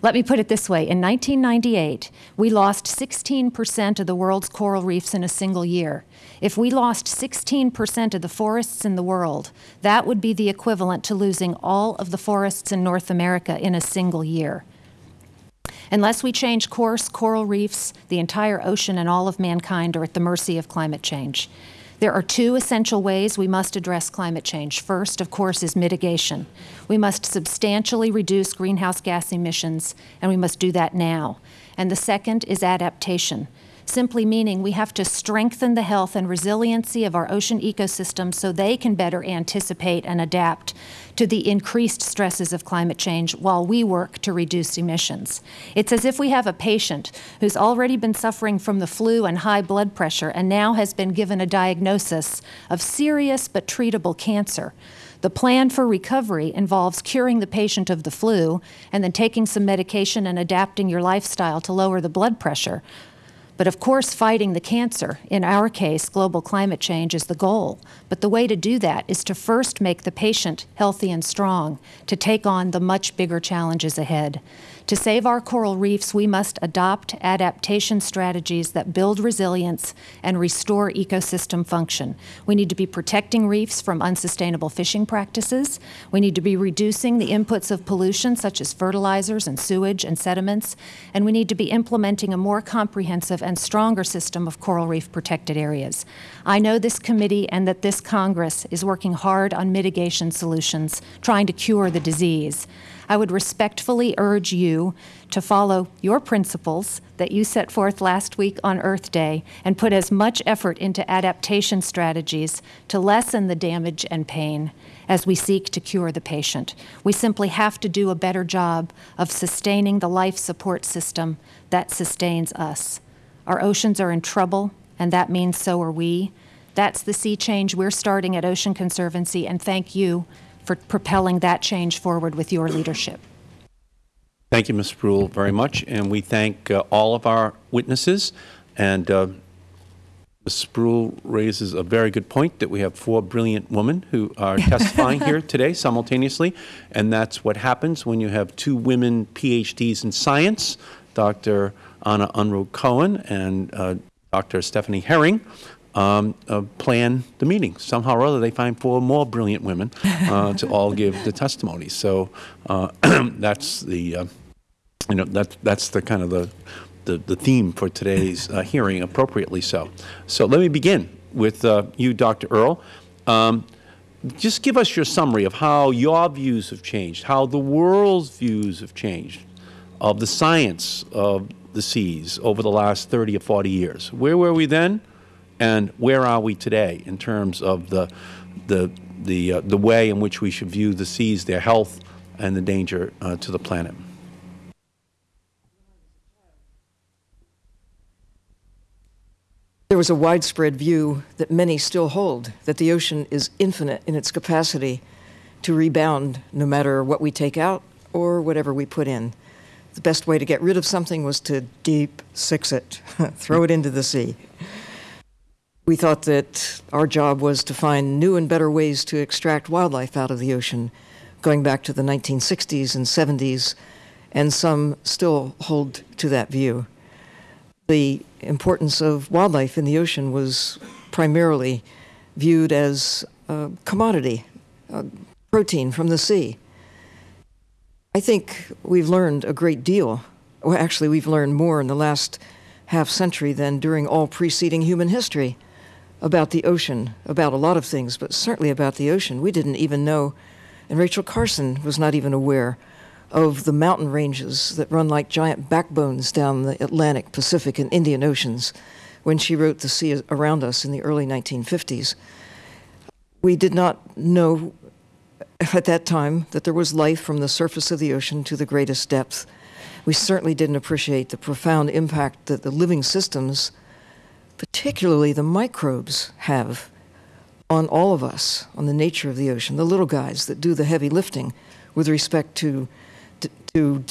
Let me put it this way in 1998, we lost 16% of the world's coral reefs in a single year. If we lost 16% of the forests in the world, that would be the equivalent to losing all of the forests in North America in a single year. Unless we change course, coral reefs, the entire ocean, and all of mankind are at the mercy of climate change. There are two essential ways we must address climate change. First, of course, is mitigation. We must substantially reduce greenhouse gas emissions, and we must do that now. And the second is adaptation simply meaning we have to strengthen the health and resiliency of our ocean ecosystems so they can better anticipate and adapt to the increased stresses of climate change while we work to reduce emissions. It's as if we have a patient who's already been suffering from the flu and high blood pressure and now has been given a diagnosis of serious but treatable cancer. The plan for recovery involves curing the patient of the flu and then taking some medication and adapting your lifestyle to lower the blood pressure. But of course, fighting the cancer, in our case, global climate change, is the goal. But the way to do that is to first make the patient healthy and strong to take on the much bigger challenges ahead. To save our coral reefs, we must adopt adaptation strategies that build resilience and restore ecosystem function. We need to be protecting reefs from unsustainable fishing practices. We need to be reducing the inputs of pollution, such as fertilizers and sewage and sediments. And we need to be implementing a more comprehensive and stronger system of coral reef protected areas. I know this committee and that this Congress is working hard on mitigation solutions, trying to cure the disease. I would respectfully urge you to follow your principles that you set forth last week on Earth Day and put as much effort into adaptation strategies to lessen the damage and pain as we seek to cure the patient. We simply have to do a better job of sustaining the life support system that sustains us. Our oceans are in trouble, and that means so are we. That's the sea change we're starting at Ocean Conservancy, and thank you for propelling that change forward with your leadership. Thank you, Ms. Spruill, very much, and we thank uh, all of our witnesses. And uh, Ms. Spruill raises a very good point that we have four brilliant women who are testifying here today simultaneously, and that's what happens when you have two women PhDs in science, Dr. Ana Unruh Cohen and uh, Dr. Stephanie Herring, um, uh, plan the meeting. Somehow or other, they find four more brilliant women uh, to all give the testimony. So uh, that's the, uh, you know, that, that's the kind of the, the, the theme for today's uh, hearing, appropriately so. So let me begin with uh, you, Dr. Earle. Um, just give us your summary of how your views have changed, how the world's views have changed of the science of the seas over the last 30 or 40 years. Where were we then? And where are we today in terms of the the the uh, the way in which we should view the seas, their health, and the danger uh, to the planet. There was a widespread view that many still hold that the ocean is infinite in its capacity to rebound no matter what we take out or whatever we put in. The best way to get rid of something was to deep six it, throw it into the sea. We thought that our job was to find new and better ways to extract wildlife out of the ocean, going back to the 1960s and 70s, and some still hold to that view. The importance of wildlife in the ocean was primarily viewed as a commodity, a protein from the sea. I think we've learned a great deal. Well, actually, we've learned more in the last half century than during all preceding human history about the ocean, about a lot of things, but certainly about the ocean. We didn't even know, and Rachel Carson was not even aware of the mountain ranges that run like giant backbones down the Atlantic, Pacific, and Indian Oceans when she wrote The Sea Around Us in the early 1950s. We did not know at that time that there was life from the surface of the ocean to the greatest depth. We certainly didn't appreciate the profound impact that the living systems, particularly the microbes, have on all of us, on the nature of the ocean, the little guys that do the heavy lifting with respect to, to, to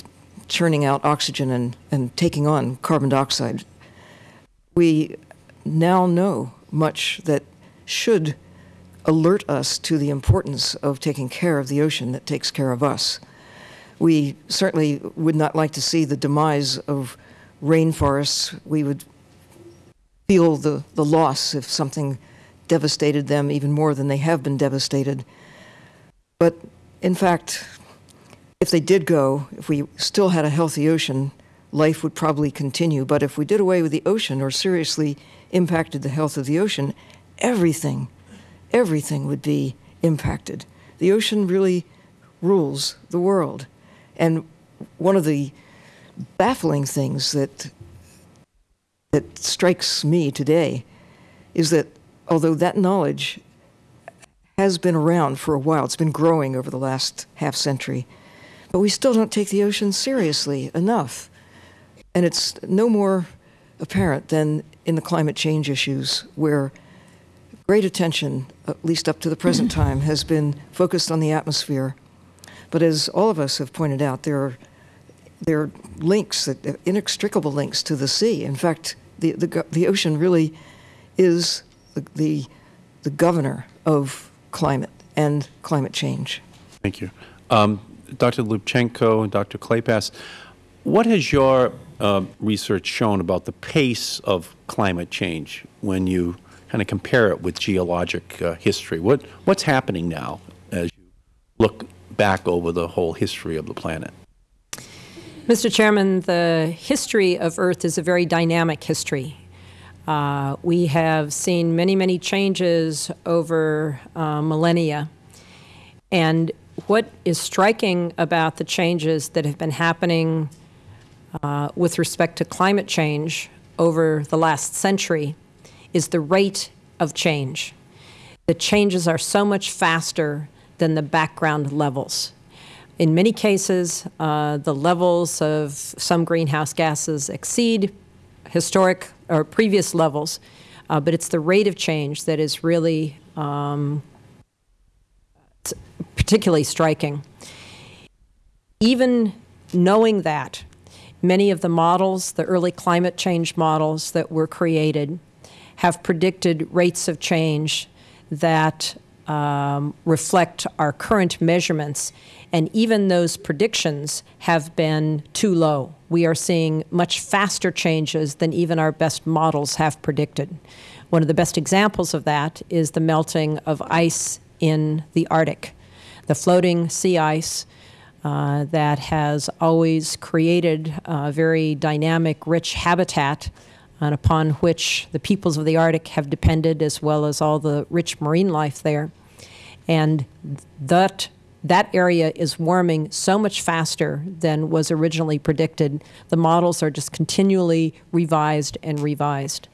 churning out oxygen and, and taking on carbon dioxide. We now know much that should alert us to the importance of taking care of the ocean that takes care of us. We certainly would not like to see the demise of rainforests. We would feel the, the loss if something devastated them even more than they have been devastated. But in fact, if they did go, if we still had a healthy ocean, life would probably continue. But if we did away with the ocean or seriously impacted the health of the ocean, everything, everything would be impacted. The ocean really rules the world. And one of the baffling things that that strikes me today is that although that knowledge has been around for a while, it's been growing over the last half century, but we still don't take the ocean seriously enough. And it's no more apparent than in the climate change issues, where great attention, at least up to the present time, has been focused on the atmosphere. But as all of us have pointed out, there are, there are links, that, inextricable links to the sea. In fact, the, the, the ocean really is the, the, the governor of climate and climate change. Thank you. Um, Dr. Lubchenco and Dr. Kleypas, what has your uh, research shown about the pace of climate change when you kind of compare it with geologic uh, history? What, what's happening now as you look back over the whole history of the planet? Mr. Chairman, the history of Earth is a very dynamic history. Uh, we have seen many, many changes over uh, millennia. And what is striking about the changes that have been happening uh, with respect to climate change over the last century is the rate of change. The changes are so much faster than the background levels. In many cases, uh, the levels of some greenhouse gases exceed historic or previous levels, uh, but it's the rate of change that is really um, particularly striking. Even knowing that, many of the models, the early climate change models that were created, have predicted rates of change that um, reflect our current measurements and even those predictions have been too low. We are seeing much faster changes than even our best models have predicted. One of the best examples of that is the melting of ice in the Arctic. The floating sea ice uh, that has always created a very dynamic, rich habitat and upon which the peoples of the Arctic have depended as well as all the rich marine life there. And that that area is warming so much faster than was originally predicted. The models are just continually revised and revised.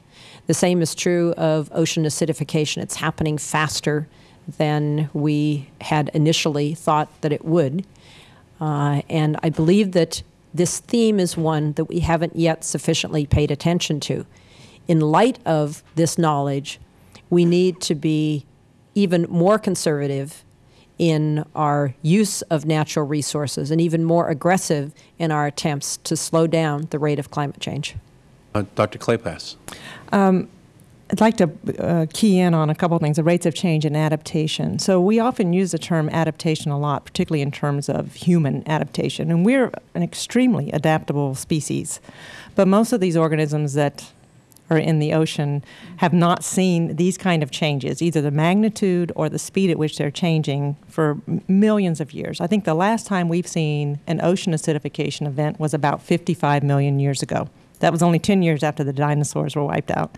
The same is true of ocean acidification. It's happening faster than we had initially thought that it would. Uh, and I believe that this theme is one that we haven't yet sufficiently paid attention to. In light of this knowledge, we need to be even more conservative in our use of natural resources and even more aggressive in our attempts to slow down the rate of climate change. Uh, Dr. Kleypas. I'd like to uh, key in on a couple of things, the rates of change and adaptation. So we often use the term adaptation a lot, particularly in terms of human adaptation. And we're an extremely adaptable species. But most of these organisms that in the ocean have not seen these kind of changes, either the magnitude or the speed at which they're changing for millions of years. I think the last time we've seen an ocean acidification event was about 55 million years ago. That was only 10 years after the dinosaurs were wiped out.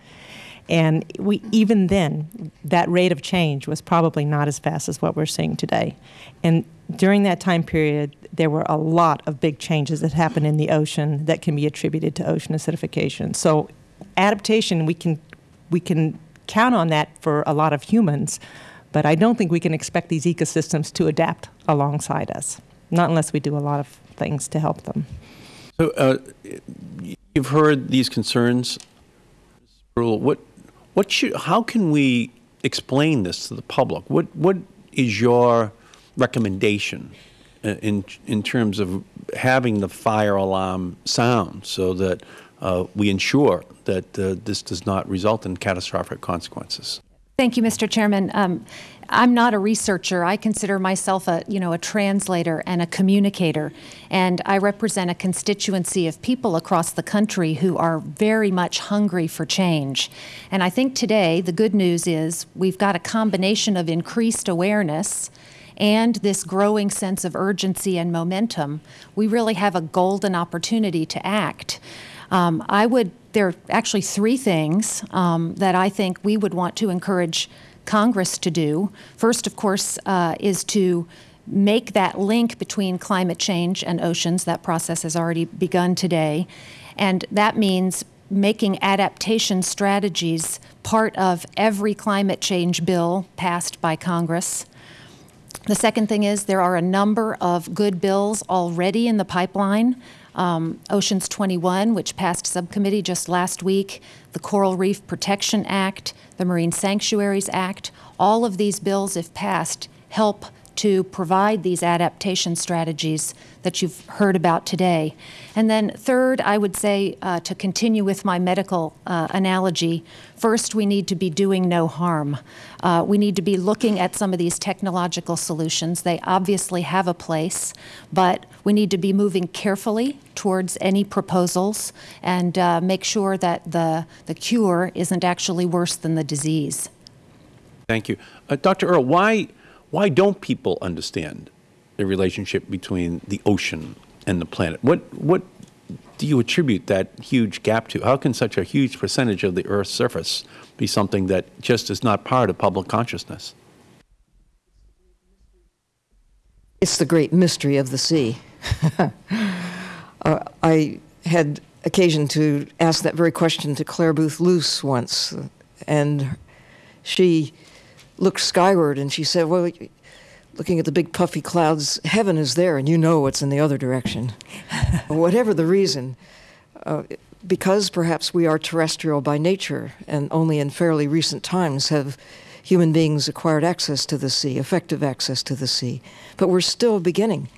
And we, even then, that rate of change was probably not as fast as what we're seeing today. And during that time period, there were a lot of big changes that happened in the ocean that can be attributed to ocean acidification. So, adaptation, we can, we can count on that for a lot of humans, but I don't think we can expect these ecosystems to adapt alongside us, not unless we do a lot of things to help them. So uh, you've heard these concerns. What, what should, how can we explain this to the public? What, what is your recommendation uh, in, in terms of having the fire alarm sound so that we ensure that uh, this does not result in catastrophic consequences? Thank you, Mr. Chairman. Um, I'm not a researcher. I consider myself a, you know, a translator and a communicator, and I represent a constituency of people across the country who are very much hungry for change. And I think today the good news is we've got a combination of increased awareness and this growing sense of urgency and momentum. We really have a golden opportunity to act. Um, I would, there are actually three things um, that I think we would want to encourage Congress to do. First, of course, uh, is to make that link between climate change and oceans. That process has already begun today. And that means making adaptation strategies part of every climate change bill passed by Congress. The second thing is there are a number of good bills already in the pipeline um, Oceans 21, which passed subcommittee just last week, the Coral Reef Protection Act, the Marine Sanctuaries Act. All of these bills, if passed, help to provide these adaptation strategies that you've heard about today. And then, third, I would say uh, to continue with my medical uh, analogy, first, we need to be doing no harm. Uh, we need to be looking at some of these technological solutions. They obviously have a place, but we need to be moving carefully towards any proposals and uh, make sure that the, the cure isn't actually worse than the disease. Thank you. Uh, Dr. Earle, why, why don't people understand the relationship between the ocean and the planet? What, what do you attribute that huge gap to? How can such a huge percentage of the Earth's surface be something that just is not part of public consciousness? It's the great mystery of the sea. uh, I had occasion to ask that very question to Clare Boothe Luce once, and she looked skyward and she said, Well, looking at the big puffy clouds, heaven is there, and you know what's in the other direction. Whatever the reason, uh, because perhaps we are terrestrial by nature, and only in fairly recent times have human beings acquired access to the sea, effective access to the sea. But we're still beginning.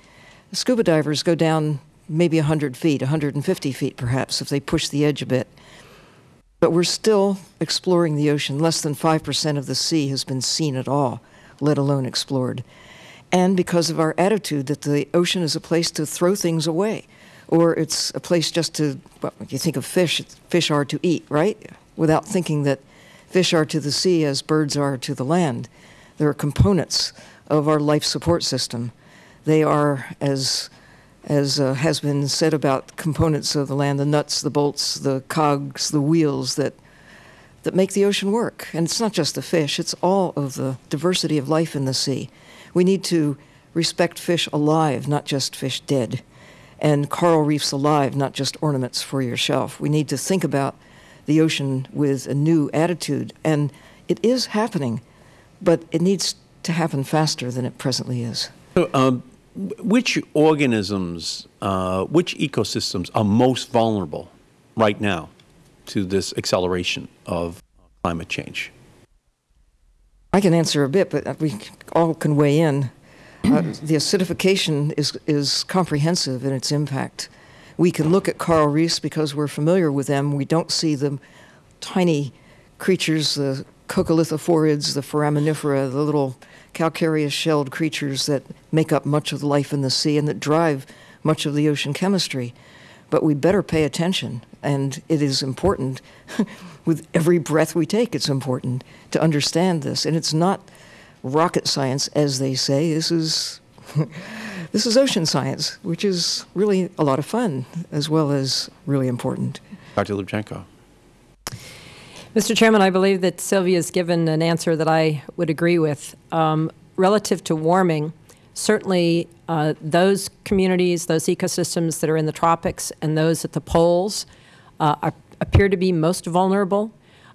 Scuba divers go down maybe 100 feet, 150 feet perhaps, if they push the edge a bit. But we're still exploring the ocean. Less than 5% of the sea has been seen at all, let alone explored. And because of our attitude that the ocean is a place to throw things away, or it's a place just to, well, you think of fish, fish are to eat, right? Without thinking that fish are to the sea as birds are to the land. They're components of our life support system. They are, as as uh, has been said about components of the land, the nuts, the bolts, the cogs, the wheels that that make the ocean work. And it's not just the fish; it's all of the diversity of life in the sea. We need to respect fish alive, not just fish dead, and coral reefs alive, not just ornaments for your shelf. We need to think about the ocean with a new attitude, and it is happening, but it needs to happen faster than it presently is. So, um, which organisms, uh, which ecosystems are most vulnerable right now to this acceleration of climate change? I can answer a bit, but we all can weigh in. Uh, the acidification is, is comprehensive in its impact. We can look at coral reefs because we're familiar with them. We don't see the tiny creatures, the coccolithophorids, the foraminifera, the little calcareous shelled creatures that make up much of the life in the sea and that drive much of the ocean chemistry. But we better pay attention, and it is important. with every breath we take, it's important to understand this. And it's not rocket science, as they say. This is this is ocean science, which is really a lot of fun as well as really important. Dr. Lubchenco. Mr. Chairman, I believe that Sylvia's given an answer that I would agree with. Um, relative to warming, certainly uh, those communities, those ecosystems that are in the tropics and those at the poles uh, are, appear to be most vulnerable,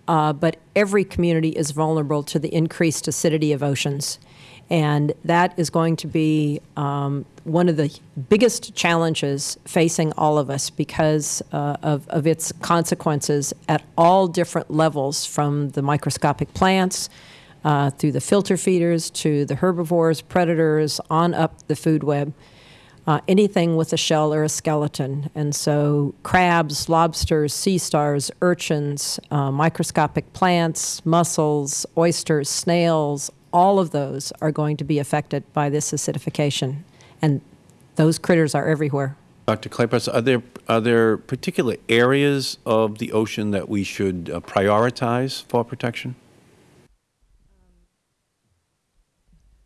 uh, but every community is vulnerable to the increased acidity of oceans. And that is going to be um, one of the biggest challenges facing all of us because uh, of, of its consequences at all different levels from the microscopic plants uh, through the filter feeders to the herbivores, predators, on up the food web. Uh, anything with a shell or a skeleton. And so crabs, lobsters, sea stars, urchins, uh, microscopic plants, mussels, oysters, snails, all of those are going to be affected by this acidification. And those critters are everywhere. Dr. Kleypas, are there, are there particular areas of the ocean that we should uh, prioritize for protection?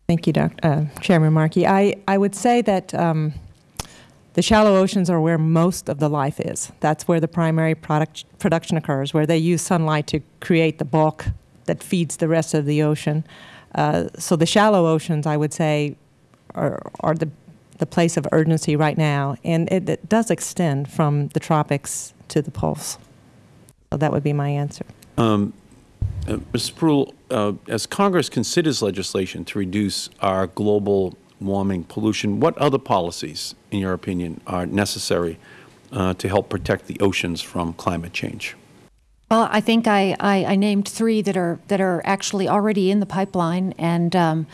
Thank you, Dr. Uh, Chairman Markey. I, I would say that um, the shallow oceans are where most of the life is. That's where the primary product, production occurs, where they use sunlight to create the bulk that feeds the rest of the ocean. Uh, so the shallow oceans, I would say, are, are the, the place of urgency right now. And it, it does extend from the tropics to the poles. So that would be my answer. Um, uh, Ms. Spruill, uh, as Congress considers legislation to reduce our global warming pollution, what other policies, in your opinion, are necessary uh, to help protect the oceans from climate change? Well, I think I, I, I, named three that are that are actually already in the pipeline, and um,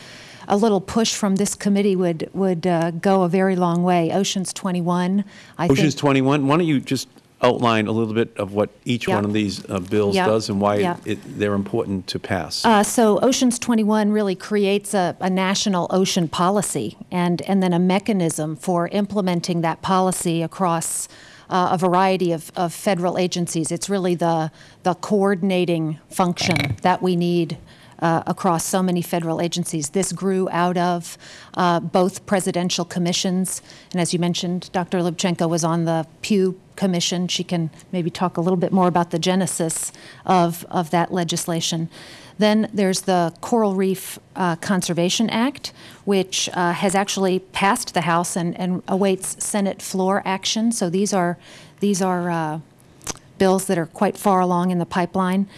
a little push from this committee would would uh, go a very long way. Oceans 21. I Oceans 21. Why don't you just outline a little bit of what each one of these uh, bills does and why it, they're important to pass? Uh, so Oceans 21 really creates a, a, national ocean policy and, and then a mechanism for implementing that policy across uh, a variety of, of federal agencies. It's really the, the coordinating function that we need uh, across so many federal agencies. This grew out of uh, both presidential commissions, and as you mentioned, Dr. Lubchenco was on the Pew Commission. She can maybe talk a little bit more about the genesis of, of that legislation. Then there's the Coral Reef uh, Conservation Act, which uh, has actually passed the House and, and, awaits Senate floor action. So these are these are uh, bills that are quite far along in the pipeline.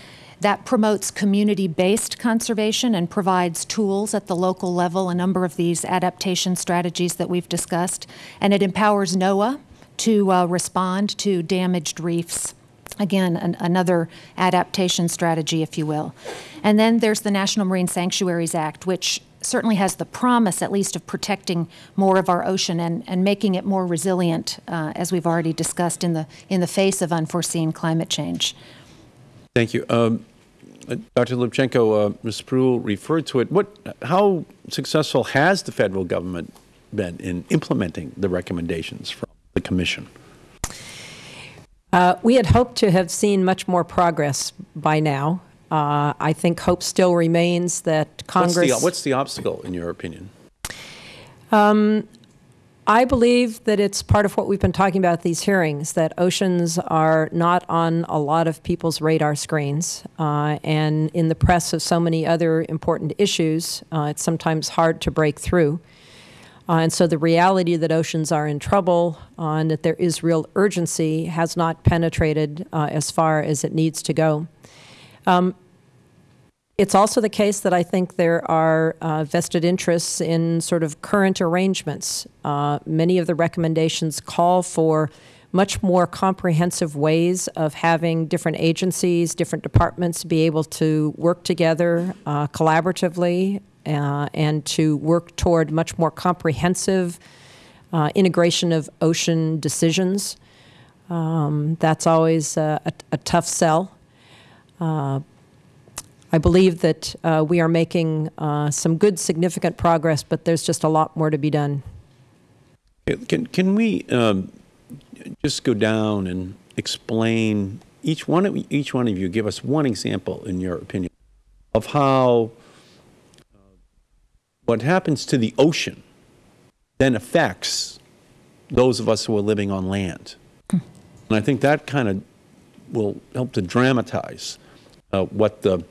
That promotes community-based conservation and provides tools at the local level, a number of these adaptation strategies that we've discussed. And it empowers NOAA to uh, respond to damaged reefs. Again, an, another adaptation strategy, if you will. And then there's the National Marine Sanctuaries Act, which certainly has the promise, at least, of protecting more of our ocean and, and making it more resilient, uh, as we've already discussed, in the, in the face of unforeseen climate change. Thank you. Um, uh, Dr. Lubchenco, uh, Ms. Spruill referred to it. What, how successful has the Federal Government been in implementing the recommendations from the Commission? Uh, we had hoped to have seen much more progress by now. Uh, I think hope still remains that Congress. What's the, what's the obstacle, in your opinion? Um, I believe that it's part of what we've been talking about at these hearings, that oceans are not on a lot of people's radar screens. Uh, and in the press of so many other important issues, uh, it's sometimes hard to break through. Uh, and so the reality that oceans are in trouble uh, and that there is real urgency has not penetrated uh, as far as it needs to go. Um, it's also the case that I think there are uh, vested interests in sort of current arrangements. Uh, many of the recommendations call for much more comprehensive ways of having different agencies, different departments be able to work together uh, collaboratively uh, and to work toward much more comprehensive uh, integration of ocean decisions. Um, that's always a, a, a tough sell. Uh, I believe that uh, we are making uh, some good, significant progress, but there's just a lot more to be done. Can, can we um, just go down and explain, each one, of, each one of you, give us one example, in your opinion, of how what happens to the ocean then affects those of us who are living on land. And I think that kind of will help to dramatize uh, what the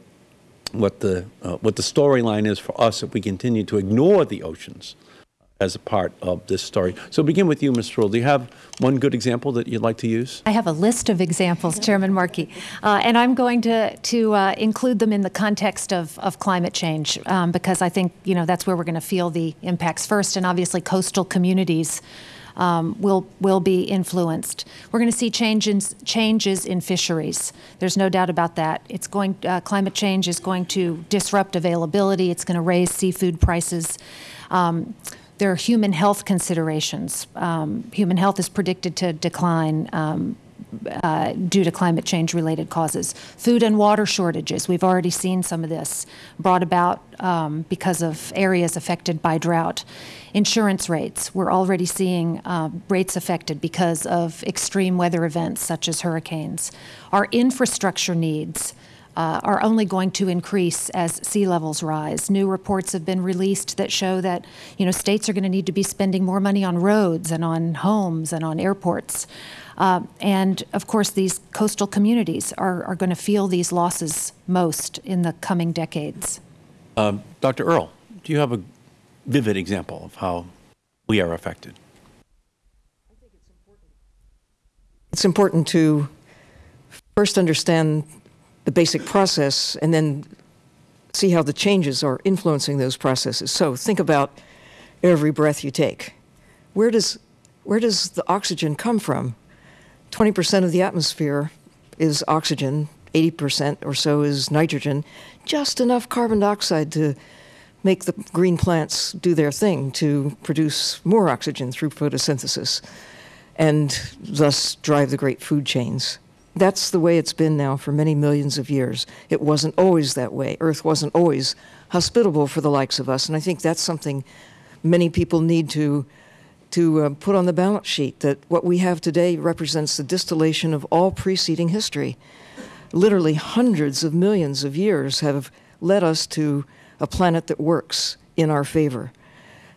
what the uh, what the storyline is for us if we continue to ignore the oceans as a part of this story. So begin with you, Ms. Spruill. Do you have one good example that you'd like to use? I have a list of examples, Chairman Markey, uh, and I'm going to to uh, include them in the context of, of climate change um, because I think you know that's where we're going to feel the impacts first, and obviously coastal communities. Um, will will be influenced. We're going to see changes changes in fisheries. There's no doubt about that. It's going uh, climate change is going to disrupt availability. It's going to raise seafood prices. Um, there are human health considerations. Um, human health is predicted to decline um, uh, due to climate change related causes. Food and water shortages, we've already seen some of this brought about um, because of areas affected by drought. Insurance rates, we're already seeing uh, rates affected because of extreme weather events such as hurricanes. Our infrastructure needs, uh, are only going to increase as sea levels rise. New reports have been released that show that you know states are going to need to be spending more money on roads and on homes and on airports. Uh, and of course, these coastal communities are, are going to feel these losses most in the coming decades. Um, Dr. Earle, do you have a vivid example of how we are affected? It's important to first understand the basic process and then see how the changes are influencing those processes. So think about every breath you take. Where does, where does the oxygen come from? 20% of the atmosphere is oxygen, 80% or so is nitrogen, just enough carbon dioxide to make the green plants do their thing to produce more oxygen through photosynthesis and thus drive the great food chains. That's the way it's been now for many millions of years. It wasn't always that way. Earth wasn't always hospitable for the likes of us, and I think that's something many people need to to uh, put on the balance sheet that what we have today represents the distillation of all preceding history. Literally hundreds of millions of years have led us to a planet that works in our favor.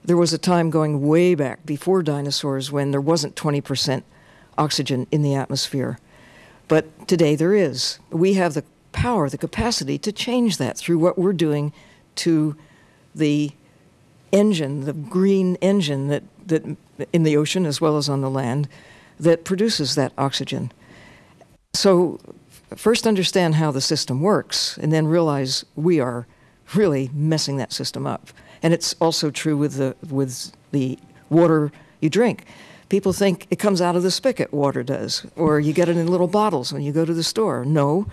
There was a time going way back before dinosaurs when there wasn't 20% oxygen in the atmosphere. But today there is. We have the power, the capacity to change that through what we're doing to the engine, the green engine that, that in the ocean as well as on the land that produces that oxygen. So first understand how the system works and then realize we are really messing that system up. And it's also true with the, with the water you drink. People think it comes out of the spigot, water does, or you get it in little bottles when you go to the store. No,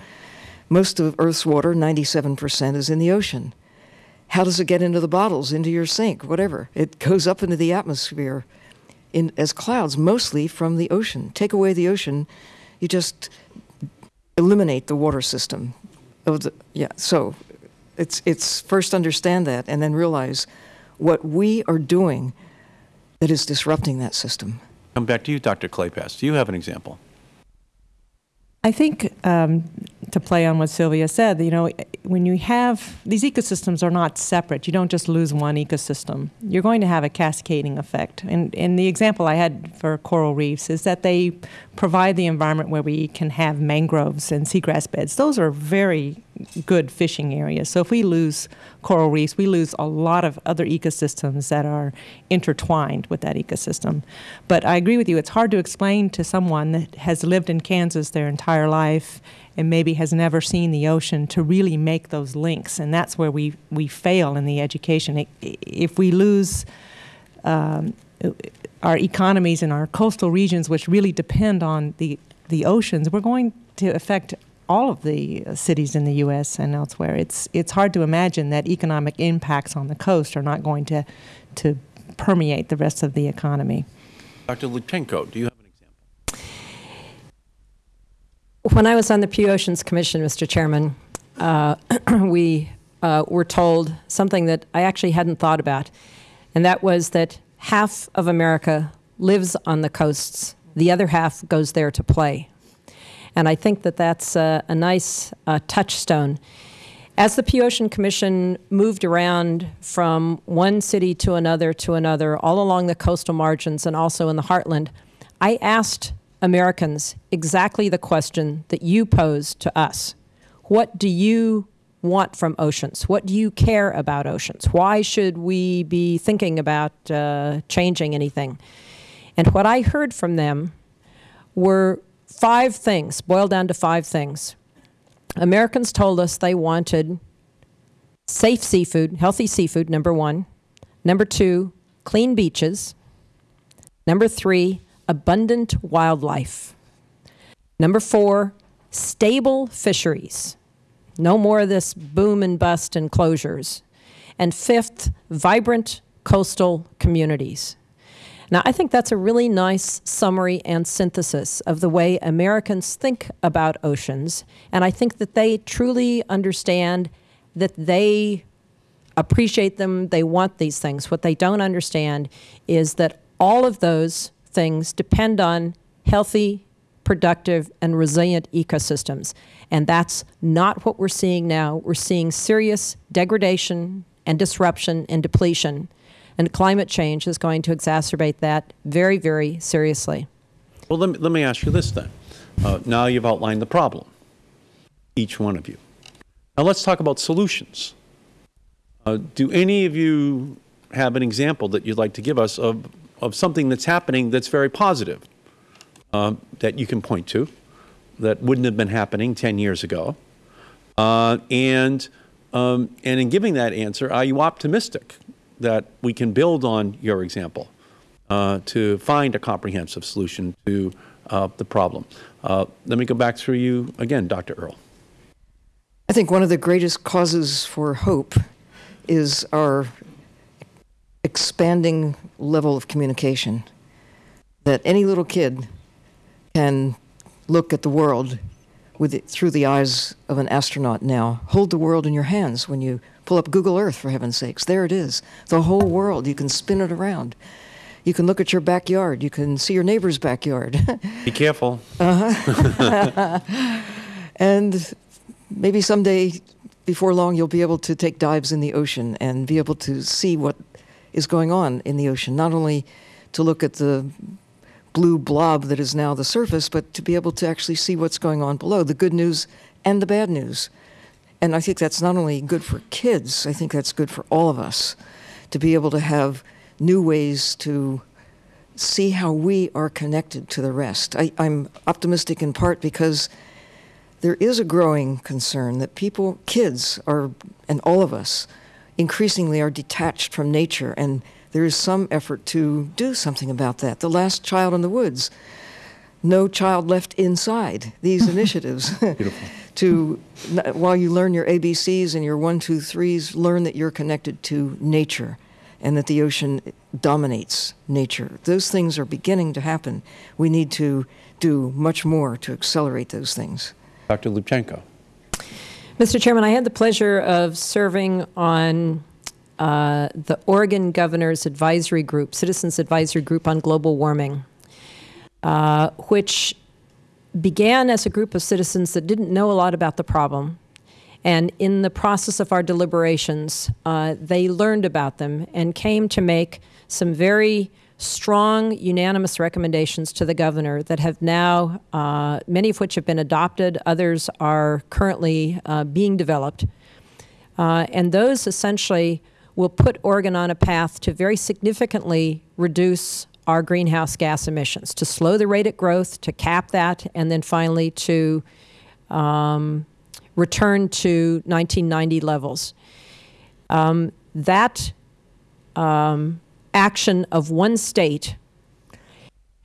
most of Earth's water, 97%, is in the ocean. How does it get into the bottles, into your sink, whatever? It goes up into the atmosphere in, as clouds, mostly from the ocean. Take away the ocean, you just eliminate the water system. The, yeah, so it's, it's first understand that and then realize what we are doing that is disrupting that system. Come back to you, Dr. Kleypas. Do you have an example? I think um, to play on what Sylvia said, you know, when you have these ecosystems are not separate. You don't just lose one ecosystem. You're going to have a cascading effect. And, and the example I had for coral reefs is that they provide the environment where we can have mangroves and seagrass beds. Those are very good fishing areas. So if we lose coral reefs, we lose a lot of other ecosystems that are intertwined with that ecosystem. But I agree with you, it's hard to explain to someone that has lived in Kansas their entire life and maybe has never seen the ocean to really make those links. And that's where we, we fail in the education. If we lose um, our economies in our coastal regions, which really depend on the, the oceans, we're going to affect all of the uh, cities in the U.S. and elsewhere. It's it's hard to imagine that economic impacts on the coast are not going to to permeate the rest of the economy. Dr. Lubchenco, do you have an example? When I was on the Pew Oceans Commission, Mr. Chairman, uh, we uh, were told something that I actually hadn't thought about, and that was that half of America lives on the coasts, the other half goes there to play. And I think that that's a, a nice uh, touchstone. As the Pew Ocean Commission moved around from one city to another to another, all along the coastal margins and also in the heartland, I asked Americans exactly the question that you posed to us. What do you want from oceans? What do you care about oceans? Why should we be thinking about uh, changing anything? And what I heard from them were five things, boiled down to five things. Americans told us they wanted safe seafood, healthy seafood, number one. Number two, clean beaches. Number three, abundant wildlife. Number four, stable fisheries. No more of this boom and bust and closures. And fifth, vibrant coastal communities. Now, I think that's a really nice summary and synthesis of the way Americans think about oceans. And I think that they truly understand that they appreciate them, they want these things. What they don't understand is that all of those things depend on healthy, productive, and resilient ecosystems. And that's not what we're seeing now. We're seeing serious degradation and disruption and depletion. And climate change is going to exacerbate that very, very seriously. Well, let me, let me ask you this then. Uh, now you've outlined the problem, each one of you. Now let's talk about solutions. Uh, do any of you have an example that you'd like to give us of, of something that's happening that's very positive uh, that you can point to that wouldn't have been happening 10 years ago? Uh, and, um, and in giving that answer, are you optimistic that we can build on your example uh, to find a comprehensive solution to uh, the problem. Uh, let me go back through you again, Dr. Earle. I think one of the greatest causes for hope is our expanding level of communication. That any little kid can look at the world with it, through the eyes of an astronaut now. Hold the world in your hands when you pull up Google Earth, for heaven's sakes. There it is. The whole world. You can spin it around. You can look at your backyard. You can see your neighbor's backyard. Be careful. uh-huh. and maybe someday, before long, you'll be able to take dives in the ocean and be able to see what is going on in the ocean. Not only to look at the blue blob that is now the surface, but to be able to actually see what's going on below, the good news and the bad news. And I think that's not only good for kids, I think that's good for all of us to be able to have new ways to see how we are connected to the rest. I, am optimistic in part because there is a growing concern that people, kids, are, and all of us, increasingly are detached from nature and there is some effort to do something about that. The Last Child in the Woods, No Child Left Inside, these initiatives. To, while you learn your ABCs and your one, two, threes, learn that you're connected to nature and that the ocean dominates nature. Those things are beginning to happen. We need to do much more to accelerate those things. Dr. Lubchenco. Mr. Chairman, I had the pleasure of serving on uh, the Oregon Governor's Advisory Group, Citizens Advisory Group on Global Warming, uh, which began as a group of citizens that didn't know a lot about the problem. And in the process of our deliberations, uh, they learned about them and came to make some very strong, unanimous recommendations to the governor that have now, uh, many of which have been adopted, others are currently uh, being developed. Uh, and those essentially will put Oregon on a path to very significantly reduce our greenhouse gas emissions, to slow the rate of growth, to cap that, and then finally to um, return to 1990 levels. Um, that um, action of one state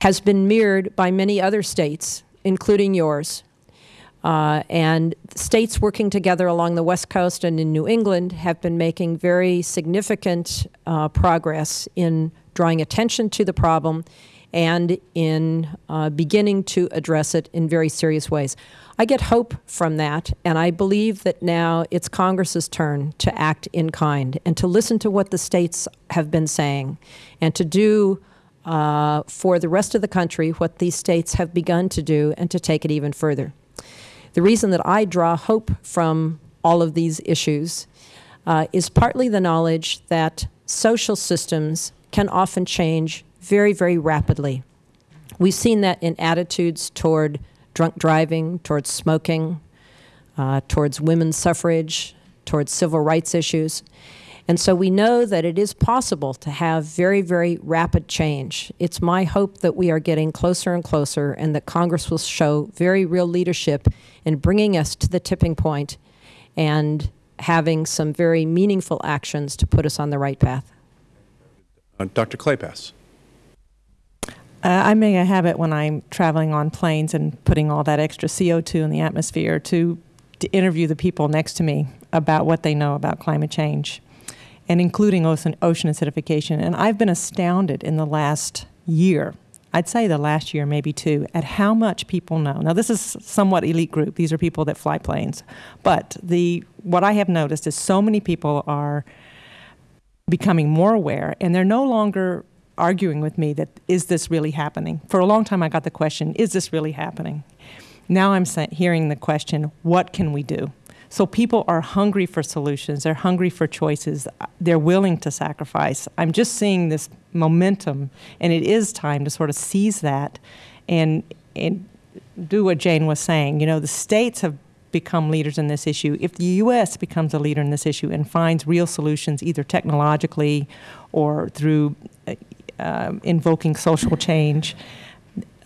has been mirrored by many other states, including yours. Uh, and states working together along the West Coast and in New England have been making very significant uh, progress in drawing attention to the problem and in uh, beginning to address it in very serious ways. I get hope from that, and I believe that now it's Congress's turn to act in kind and to listen to what the states have been saying and to do uh, for the rest of the country what these states have begun to do and to take it even further. The reason that I draw hope from all of these issues uh, is partly the knowledge that social systems can often change very, very rapidly. We've seen that in attitudes toward drunk driving, towards smoking, uh, towards women's suffrage, towards civil rights issues. And so we know that it is possible to have very, very rapid change. It's my hope that we are getting closer and closer and that Congress will show very real leadership in bringing us to the tipping point and having some very meaningful actions to put us on the right path. Uh, Dr. Kleypas. Uh, I make a habit when I'm traveling on planes and putting all that extra CO2 in the atmosphere to, to interview the people next to me about what they know about climate change, and including ocean, ocean acidification. And I've been astounded in the last year, I'd say the last year, maybe two, at how much people know. Now, this is somewhat elite group. These are people that fly planes. But the, what I have noticed is so many people are becoming more aware, and they're no longer arguing with me that is this really happening? For a long time, I got the question, is this really happening? Now I'm hearing the question, what can we do? So people are hungry for solutions. They're hungry for choices. Uh, they're willing to sacrifice. I'm just seeing this momentum, and it is time to sort of seize that and, and do what Jane was saying. You know, the states have become leaders in this issue. If the U.S. becomes a leader in this issue and finds real solutions, either technologically or through uh, invoking social change,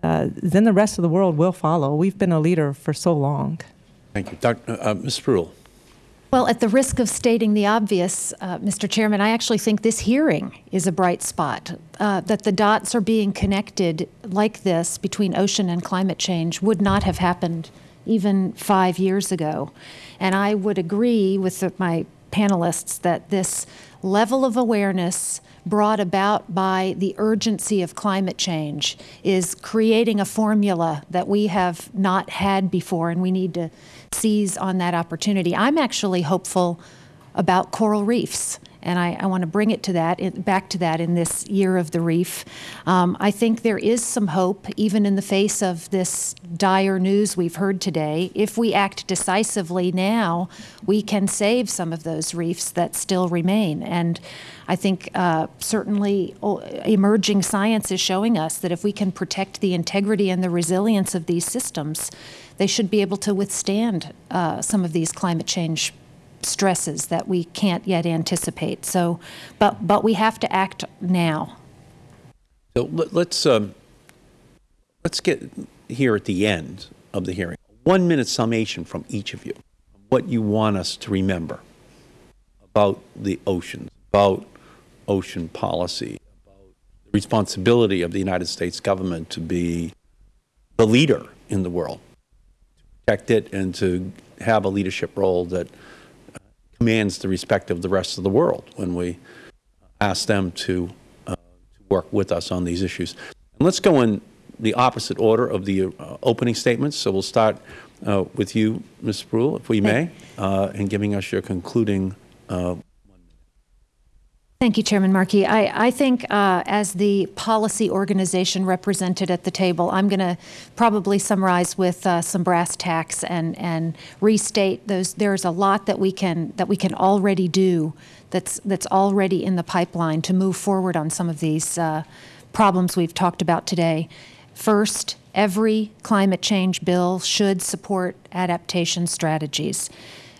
uh, then the rest of the world will follow. We've been a leader for so long. Thank you. Dr. Uh, Ms. Spruill. Well, at the risk of stating the obvious, uh, Mr. Chairman, I actually think this hearing is a bright spot. Uh, that the dots are being connected like this between ocean and climate change would not have happened even five years ago. And I would agree with my panelists that this level of awareness brought about by the urgency of climate change is creating a formula that we have not had before, and we need to seize on that opportunity. I'm actually hopeful about coral reefs and I, I want to bring it to that, back to that in this year of the reef. Um, I think there is some hope, even in the face of this dire news we've heard today. If we act decisively now, we can save some of those reefs that still remain. And I think uh, certainly emerging science is showing us that if we can protect the integrity and the resilience of these systems, they should be able to withstand uh, some of these climate change stresses that we can't yet anticipate. So, but, but we have to act now. So let's, um, let's get here at the end of the hearing. One minute summation from each of you. What you want us to remember about the oceans, about ocean policy, about the responsibility of the United States government to be the leader in the world, to protect it and to have a leadership role that commands the respect of the rest of the world when we ask them to, uh, to work with us on these issues. And let's go in the opposite order of the uh, opening statements. So we'll start uh, with you, Ms. Spruill, if we may, uh, in giving us your concluding uh, Thank you, Chairman Markey. I, I think uh, as the policy organization represented at the table, I'm going to probably summarize with uh, some brass tacks and, and restate those. There's a lot that we can that we can already do that's that's already in the pipeline to move forward on some of these uh, problems we've talked about today. First, every climate change bill should support adaptation strategies.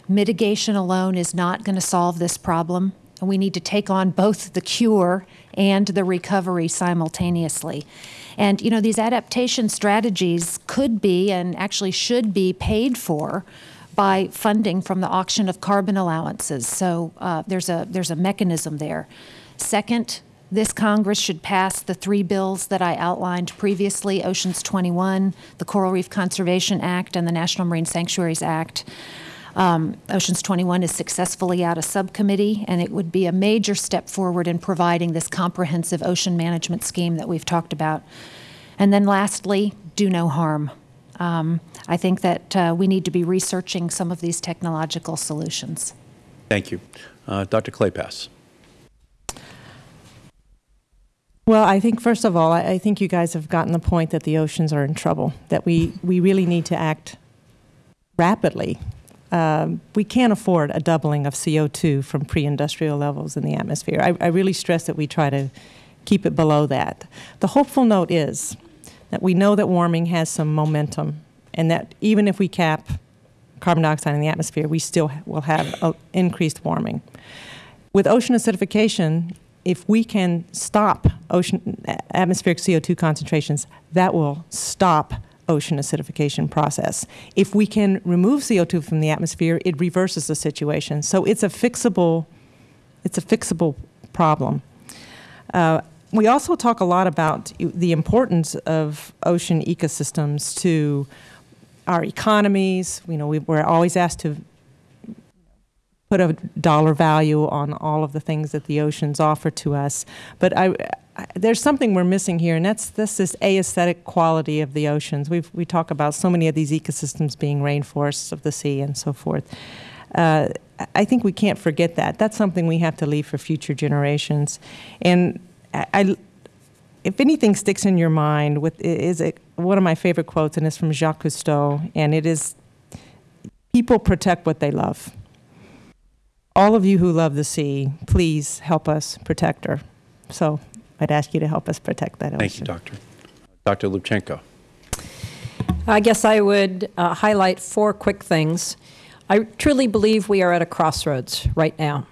Mitigation alone is not going to solve this problem and we need to take on both the cure and the recovery simultaneously. And you know, these adaptation strategies could be and actually should be paid for by funding from the auction of carbon allowances. So uh, there's a there's a mechanism there. Second, This Congress should pass the three bills that I outlined previously, Oceans 21, the Coral Reef Conservation Act, and the National Marine Sanctuaries Act. Um, Oceans 21 is successfully out of subcommittee, and it would be a major step forward in providing this comprehensive ocean management scheme that we've talked about. And then lastly, do no harm. Um, I think that uh, we need to be researching some of these technological solutions. Thank you. Uh, Dr. Kleypas. Well, I think first of all, I, I think you guys have gotten the point that the oceans are in trouble. That we we really need to act rapidly. Um, we can't afford a doubling of CO2 from pre-industrial levels in the atmosphere. I, I really stress that we try to keep it below that. The hopeful note is that we know that warming has some momentum, and that even if we cap carbon dioxide in the atmosphere, we still will have increased warming. With ocean acidification, if we can stop ocean atmospheric CO2 concentrations, that will stop ocean acidification process. If we can remove CO2 from the atmosphere, it reverses the situation. So it's a fixable, it's a fixable problem. Uh, we also talk a lot about the importance of ocean ecosystems to our economies. You know, we, we're always asked to put a dollar value on all of the things that the oceans offer to us. But I, There's something we're missing here, and that's, that's this aesthetic quality of the oceans. we we talk about so many of these ecosystems being rainforests of the sea and so forth. Uh, I think we can't forget that. That's something we have to leave for future generations. And I, I if anything sticks in your mind, with is it one of my favorite quotes, and it's from Jacques Cousteau, and it is, "People protect what they love." All of you who love the sea, please help us protect her. So I'd ask you to help us protect that ocean. Thank you, Doctor. Dr. Lubchenco. I guess I would uh, highlight four quick things. I truly believe we are at a crossroads right now.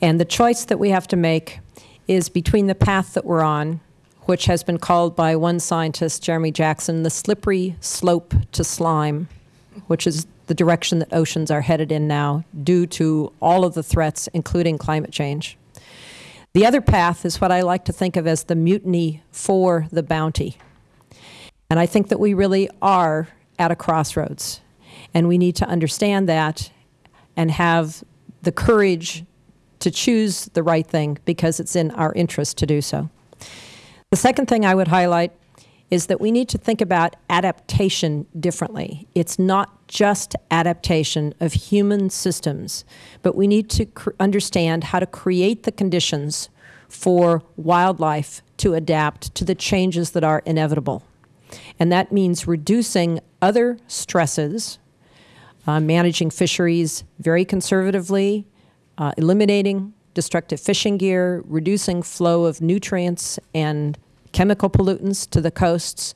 And the choice that we have to make is between the path that we're on, which has been called by one scientist, Jeremy Jackson, the slippery slope to slime, which is the direction that oceans are headed in now due to all of the threats, including climate change. The other path is what I like to think of as the mutiny for the bounty. And I think that we really are at a crossroads. And we need to understand that and have the courage to choose the right thing because it's in our interest to do so. The second thing I would highlight is that we need to think about adaptation differently. It's not just adaptation of human systems, but we need to understand how to create the conditions for wildlife to adapt to the changes that are inevitable. And that means reducing other stresses, uh, managing fisheries very conservatively, uh, eliminating destructive fishing gear, reducing flow of nutrients and chemical pollutants to the coasts,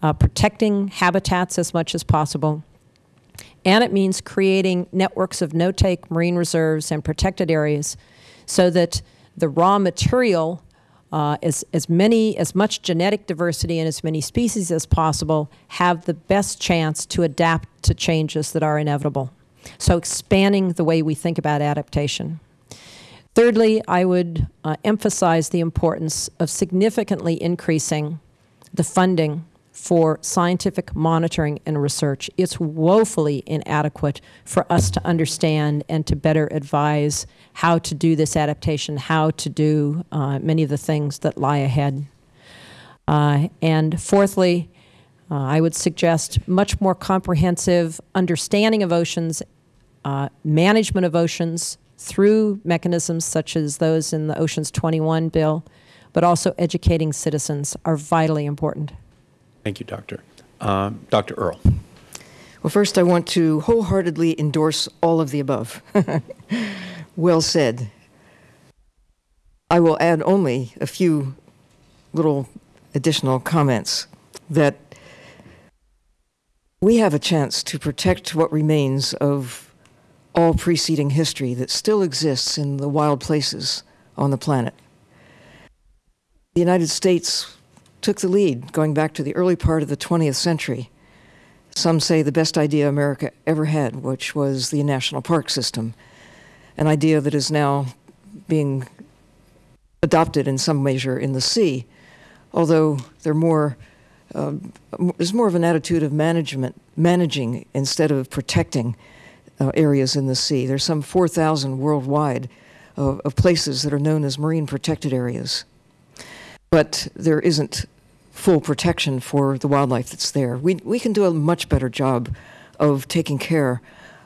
uh, protecting habitats as much as possible. And it means creating networks of no-take marine reserves and protected areas so that the raw material, uh, as, as many, as much genetic diversity and as many species as possible have the best chance to adapt to changes that are inevitable. So expanding the way we think about adaptation. Thirdly, I would uh, emphasize the importance of significantly increasing the funding for scientific monitoring and research. It's woefully inadequate for us to understand and to better advise how to do this adaptation, how to do uh, many of the things that lie ahead. Uh, and fourthly, uh, I would suggest much more comprehensive understanding of oceans, uh, management of oceans, through mechanisms such as those in the Oceans 21 bill, but also educating citizens are vitally important. Thank you, Doctor. Uh, Dr. Earle. Well, first, I want to wholeheartedly endorse all of the above. well said. I will add only a few little additional comments that we have a chance to protect what remains of all preceding history that still exists in the wild places on the planet. The United States took the lead going back to the early part of the 20th century. Some say the best idea America ever had, which was the national park system, an idea that is now being adopted in some measure in the sea, although they're more, um, there's more of an attitude of management, managing instead of protecting uh, areas in the sea. There's some 4,000 worldwide of, places that are known as marine protected areas. But there isn't full protection for the wildlife that's there. We, we can do a much better job of taking care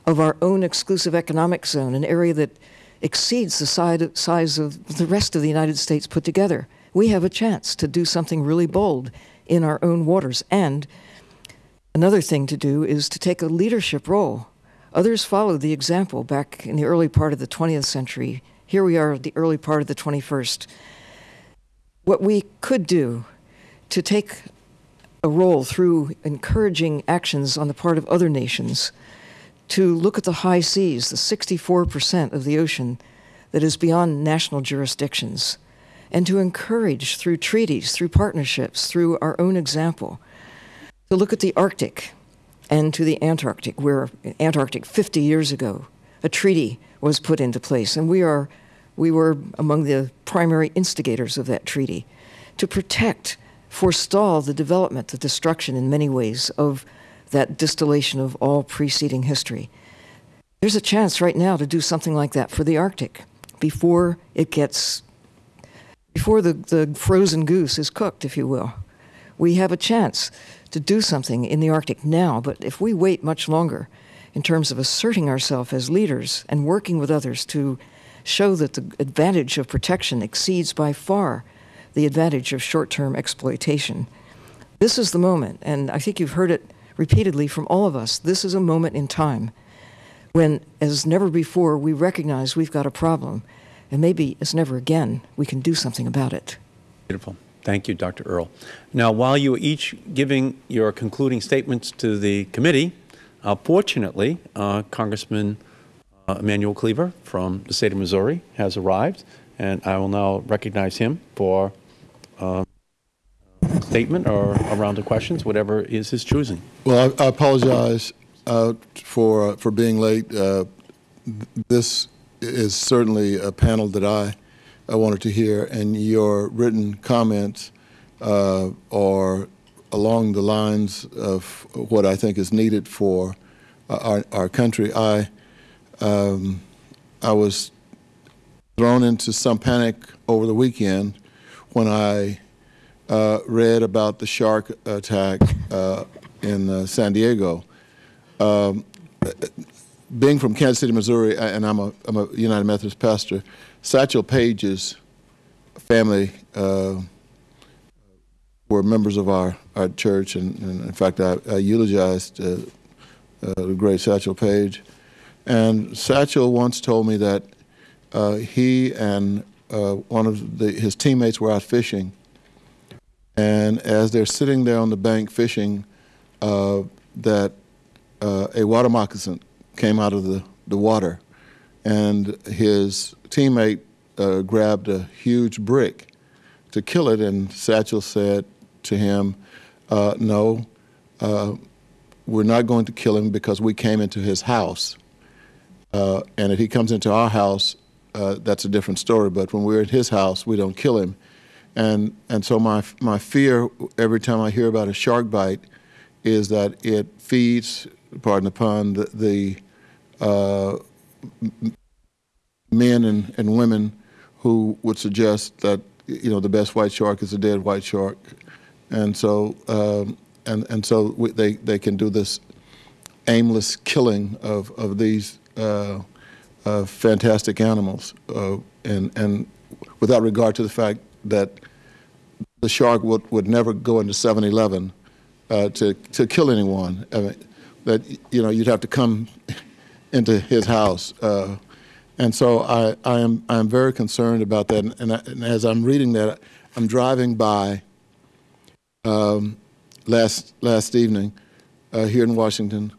of our own exclusive economic zone, an area that exceeds the side, size of the rest of the United States put together. We have a chance to do something really bold in our own waters. And another thing to do is to take a leadership role. Others followed the example back in the early part of the 20th century. Here we are the early part of the 21st. What we could do to take a role through encouraging actions on the part of other nations to look at the high seas, the 64% of the ocean that is beyond national jurisdictions, and to encourage through treaties, through partnerships, through our own example, to look at the Arctic and to the Antarctic, where Antarctic 50 years ago, a treaty was put into place, and we are we were among the primary instigators of that treaty to protect, forestall the development, the destruction in many ways of that distillation of all preceding history. There's a chance right now to do something like that for the Arctic before it gets, before the, the frozen goose is cooked, if you will. We have a chance to do something in the Arctic now, but if we wait much longer in terms of asserting ourselves as leaders and working with others to show that the advantage of protection exceeds by far the advantage of short term exploitation. This is the moment, and I think you've heard it repeatedly from all of us. This is a moment in time when, as never before, we recognize we've got a problem, and maybe as never again, we can do something about it. Beautiful. Thank you, Dr. Earle. Now, while you are each giving your concluding statements to the committee, uh, fortunately, uh, Congressman uh, Emanuel Cleaver from the state of Missouri has arrived, and I will now recognize him for uh, a statement or a round of questions, whatever is his choosing. Well, I, I apologize uh, for uh, for being late. Uh, this is certainly a panel that I, I wanted to hear, and your written comments uh, are along the lines of what I think is needed for our, our country. I um, I was thrown into some panic over the weekend when I uh, read about the shark attack uh, in uh, San Diego. Um, being from Kansas City, Missouri, and I'm a, I'm a United Methodist pastor, Satchel Paige's family uh, were members of our, our church, and, and in fact, I, I eulogized uh, uh, the great Satchel Paige. And Satchel once told me that uh, he and uh, one of the, his teammates were out fishing, and as they're sitting there on the bank fishing, that a water moccasin came out of the, the water, and his teammate uh, grabbed a huge brick to kill it, and Satchel said to him, uh, "No." we're not going to kill him because we came into his house uh, and if he comes into our house, uh, that's a different story. But when we're at his house, we don't kill him. And, and so my, my fear every time I hear about a shark bite is that it feeds, pardon the pun, the, the uh, men and, and women who would suggest that you know the best white shark is a dead white shark, and so um, and and so we, they they can do this aimless killing of of these uh, uh, fantastic animals, uh, and, and without regard to the fact that the shark would, would never go into 7-Eleven uh, to, to kill anyone. I mean, that, you know, you'd have to come into his house. Uh, and so I, I, am, I am very concerned about that. And, and, I, and as I'm reading that, I'm driving by um, last, last evening uh, here in Washington,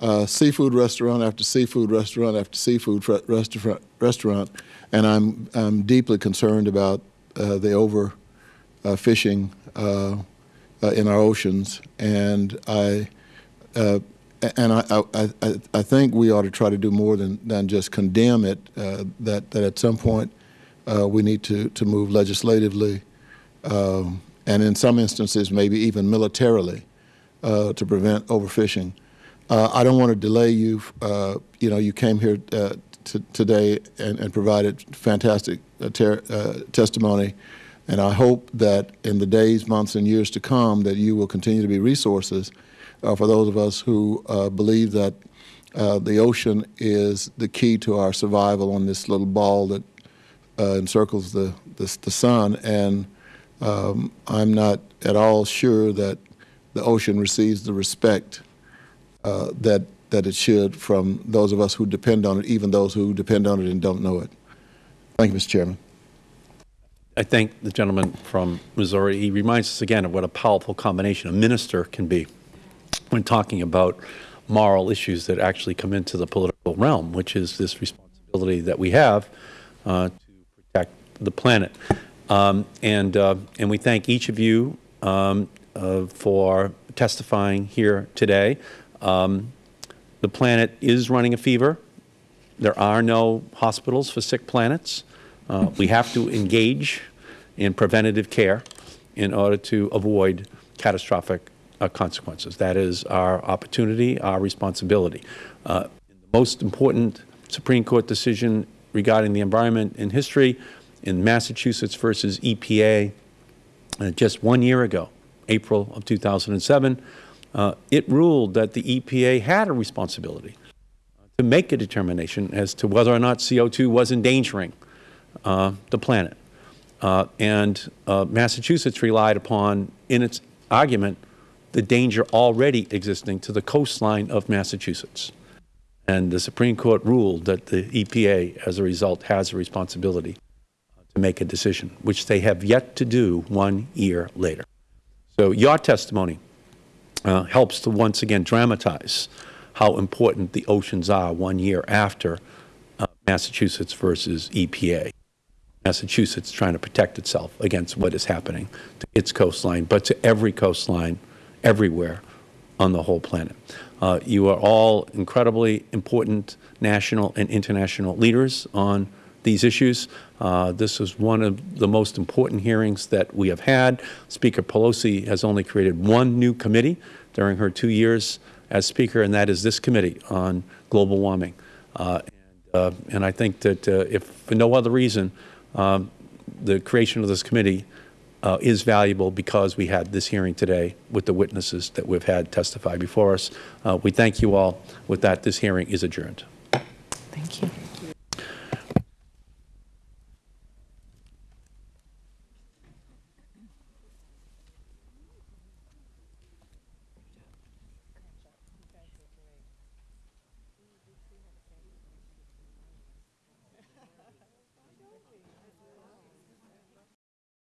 uh, seafood restaurant after seafood restaurant after seafood restaurant, restaurant, and I'm, I'm deeply concerned about uh, the overfishing uh, uh, in our oceans, and I uh, and I, I, I, think we ought to try to do more than, than just condemn it. Uh, that that at some point Uh, we need to, to move legislatively um, and in some instances maybe even militarily uh, to prevent overfishing. Uh, I don't want to delay you. Uh, you know, you came here uh, today and, and provided fantastic testimony, and I hope that in the days, months, and years to come, that you will continue to be resources for those of us who uh, believe that uh, the ocean is the key to our survival on this little ball that uh, encircles the, the the sun. And um, I'm not at all sure that the ocean receives the respect uh, that that it should from those of us who depend on it, even those who depend on it and don't know it. Thank you, Mr. Chairman. I thank the gentleman from Missouri. He reminds us again of what a powerful combination a minister can be when talking about moral issues that actually come into the political realm, which is this responsibility that we have uh, to protect the planet. Um, and, uh, and we thank each of you um, uh, for testifying here today. Um, the planet is running a fever. There are no hospitals for sick planets. Uh, we have to engage in preventative care in order to avoid catastrophic uh, consequences. That is our opportunity, our responsibility. Uh, the most important Supreme Court decision regarding the environment in history in Massachusetts versus EPA uh, just one year ago, April of 2007, uh, it ruled that the EPA had a responsibility to make a determination as to whether or not CO2 was endangering uh, the planet. And Massachusetts relied upon, in its argument, the danger already existing to the coastline of Massachusetts. And the Supreme Court ruled that the EPA, as a result, has a responsibility to make a decision, which they have yet to do one year later. So your testimony uh, helps to once again dramatize how important the oceans are one year after uh, Massachusetts versus EPA. Massachusetts trying to protect itself against what is happening to its coastline, but to every coastline everywhere on the whole planet. Uh, you are all incredibly important national and international leaders on these issues. Uh, this is one of the most important hearings that we have had. Speaker Pelosi has only created one new committee during her two years as Speaker, and that is this committee on global warming. Uh, and, uh, and, I think that uh, if for no other reason, um, the creation of this committee uh, is valuable because we had this hearing today with the witnesses that we've had testify before us. Uh, we thank you all. With that, this hearing is adjourned. Thank you.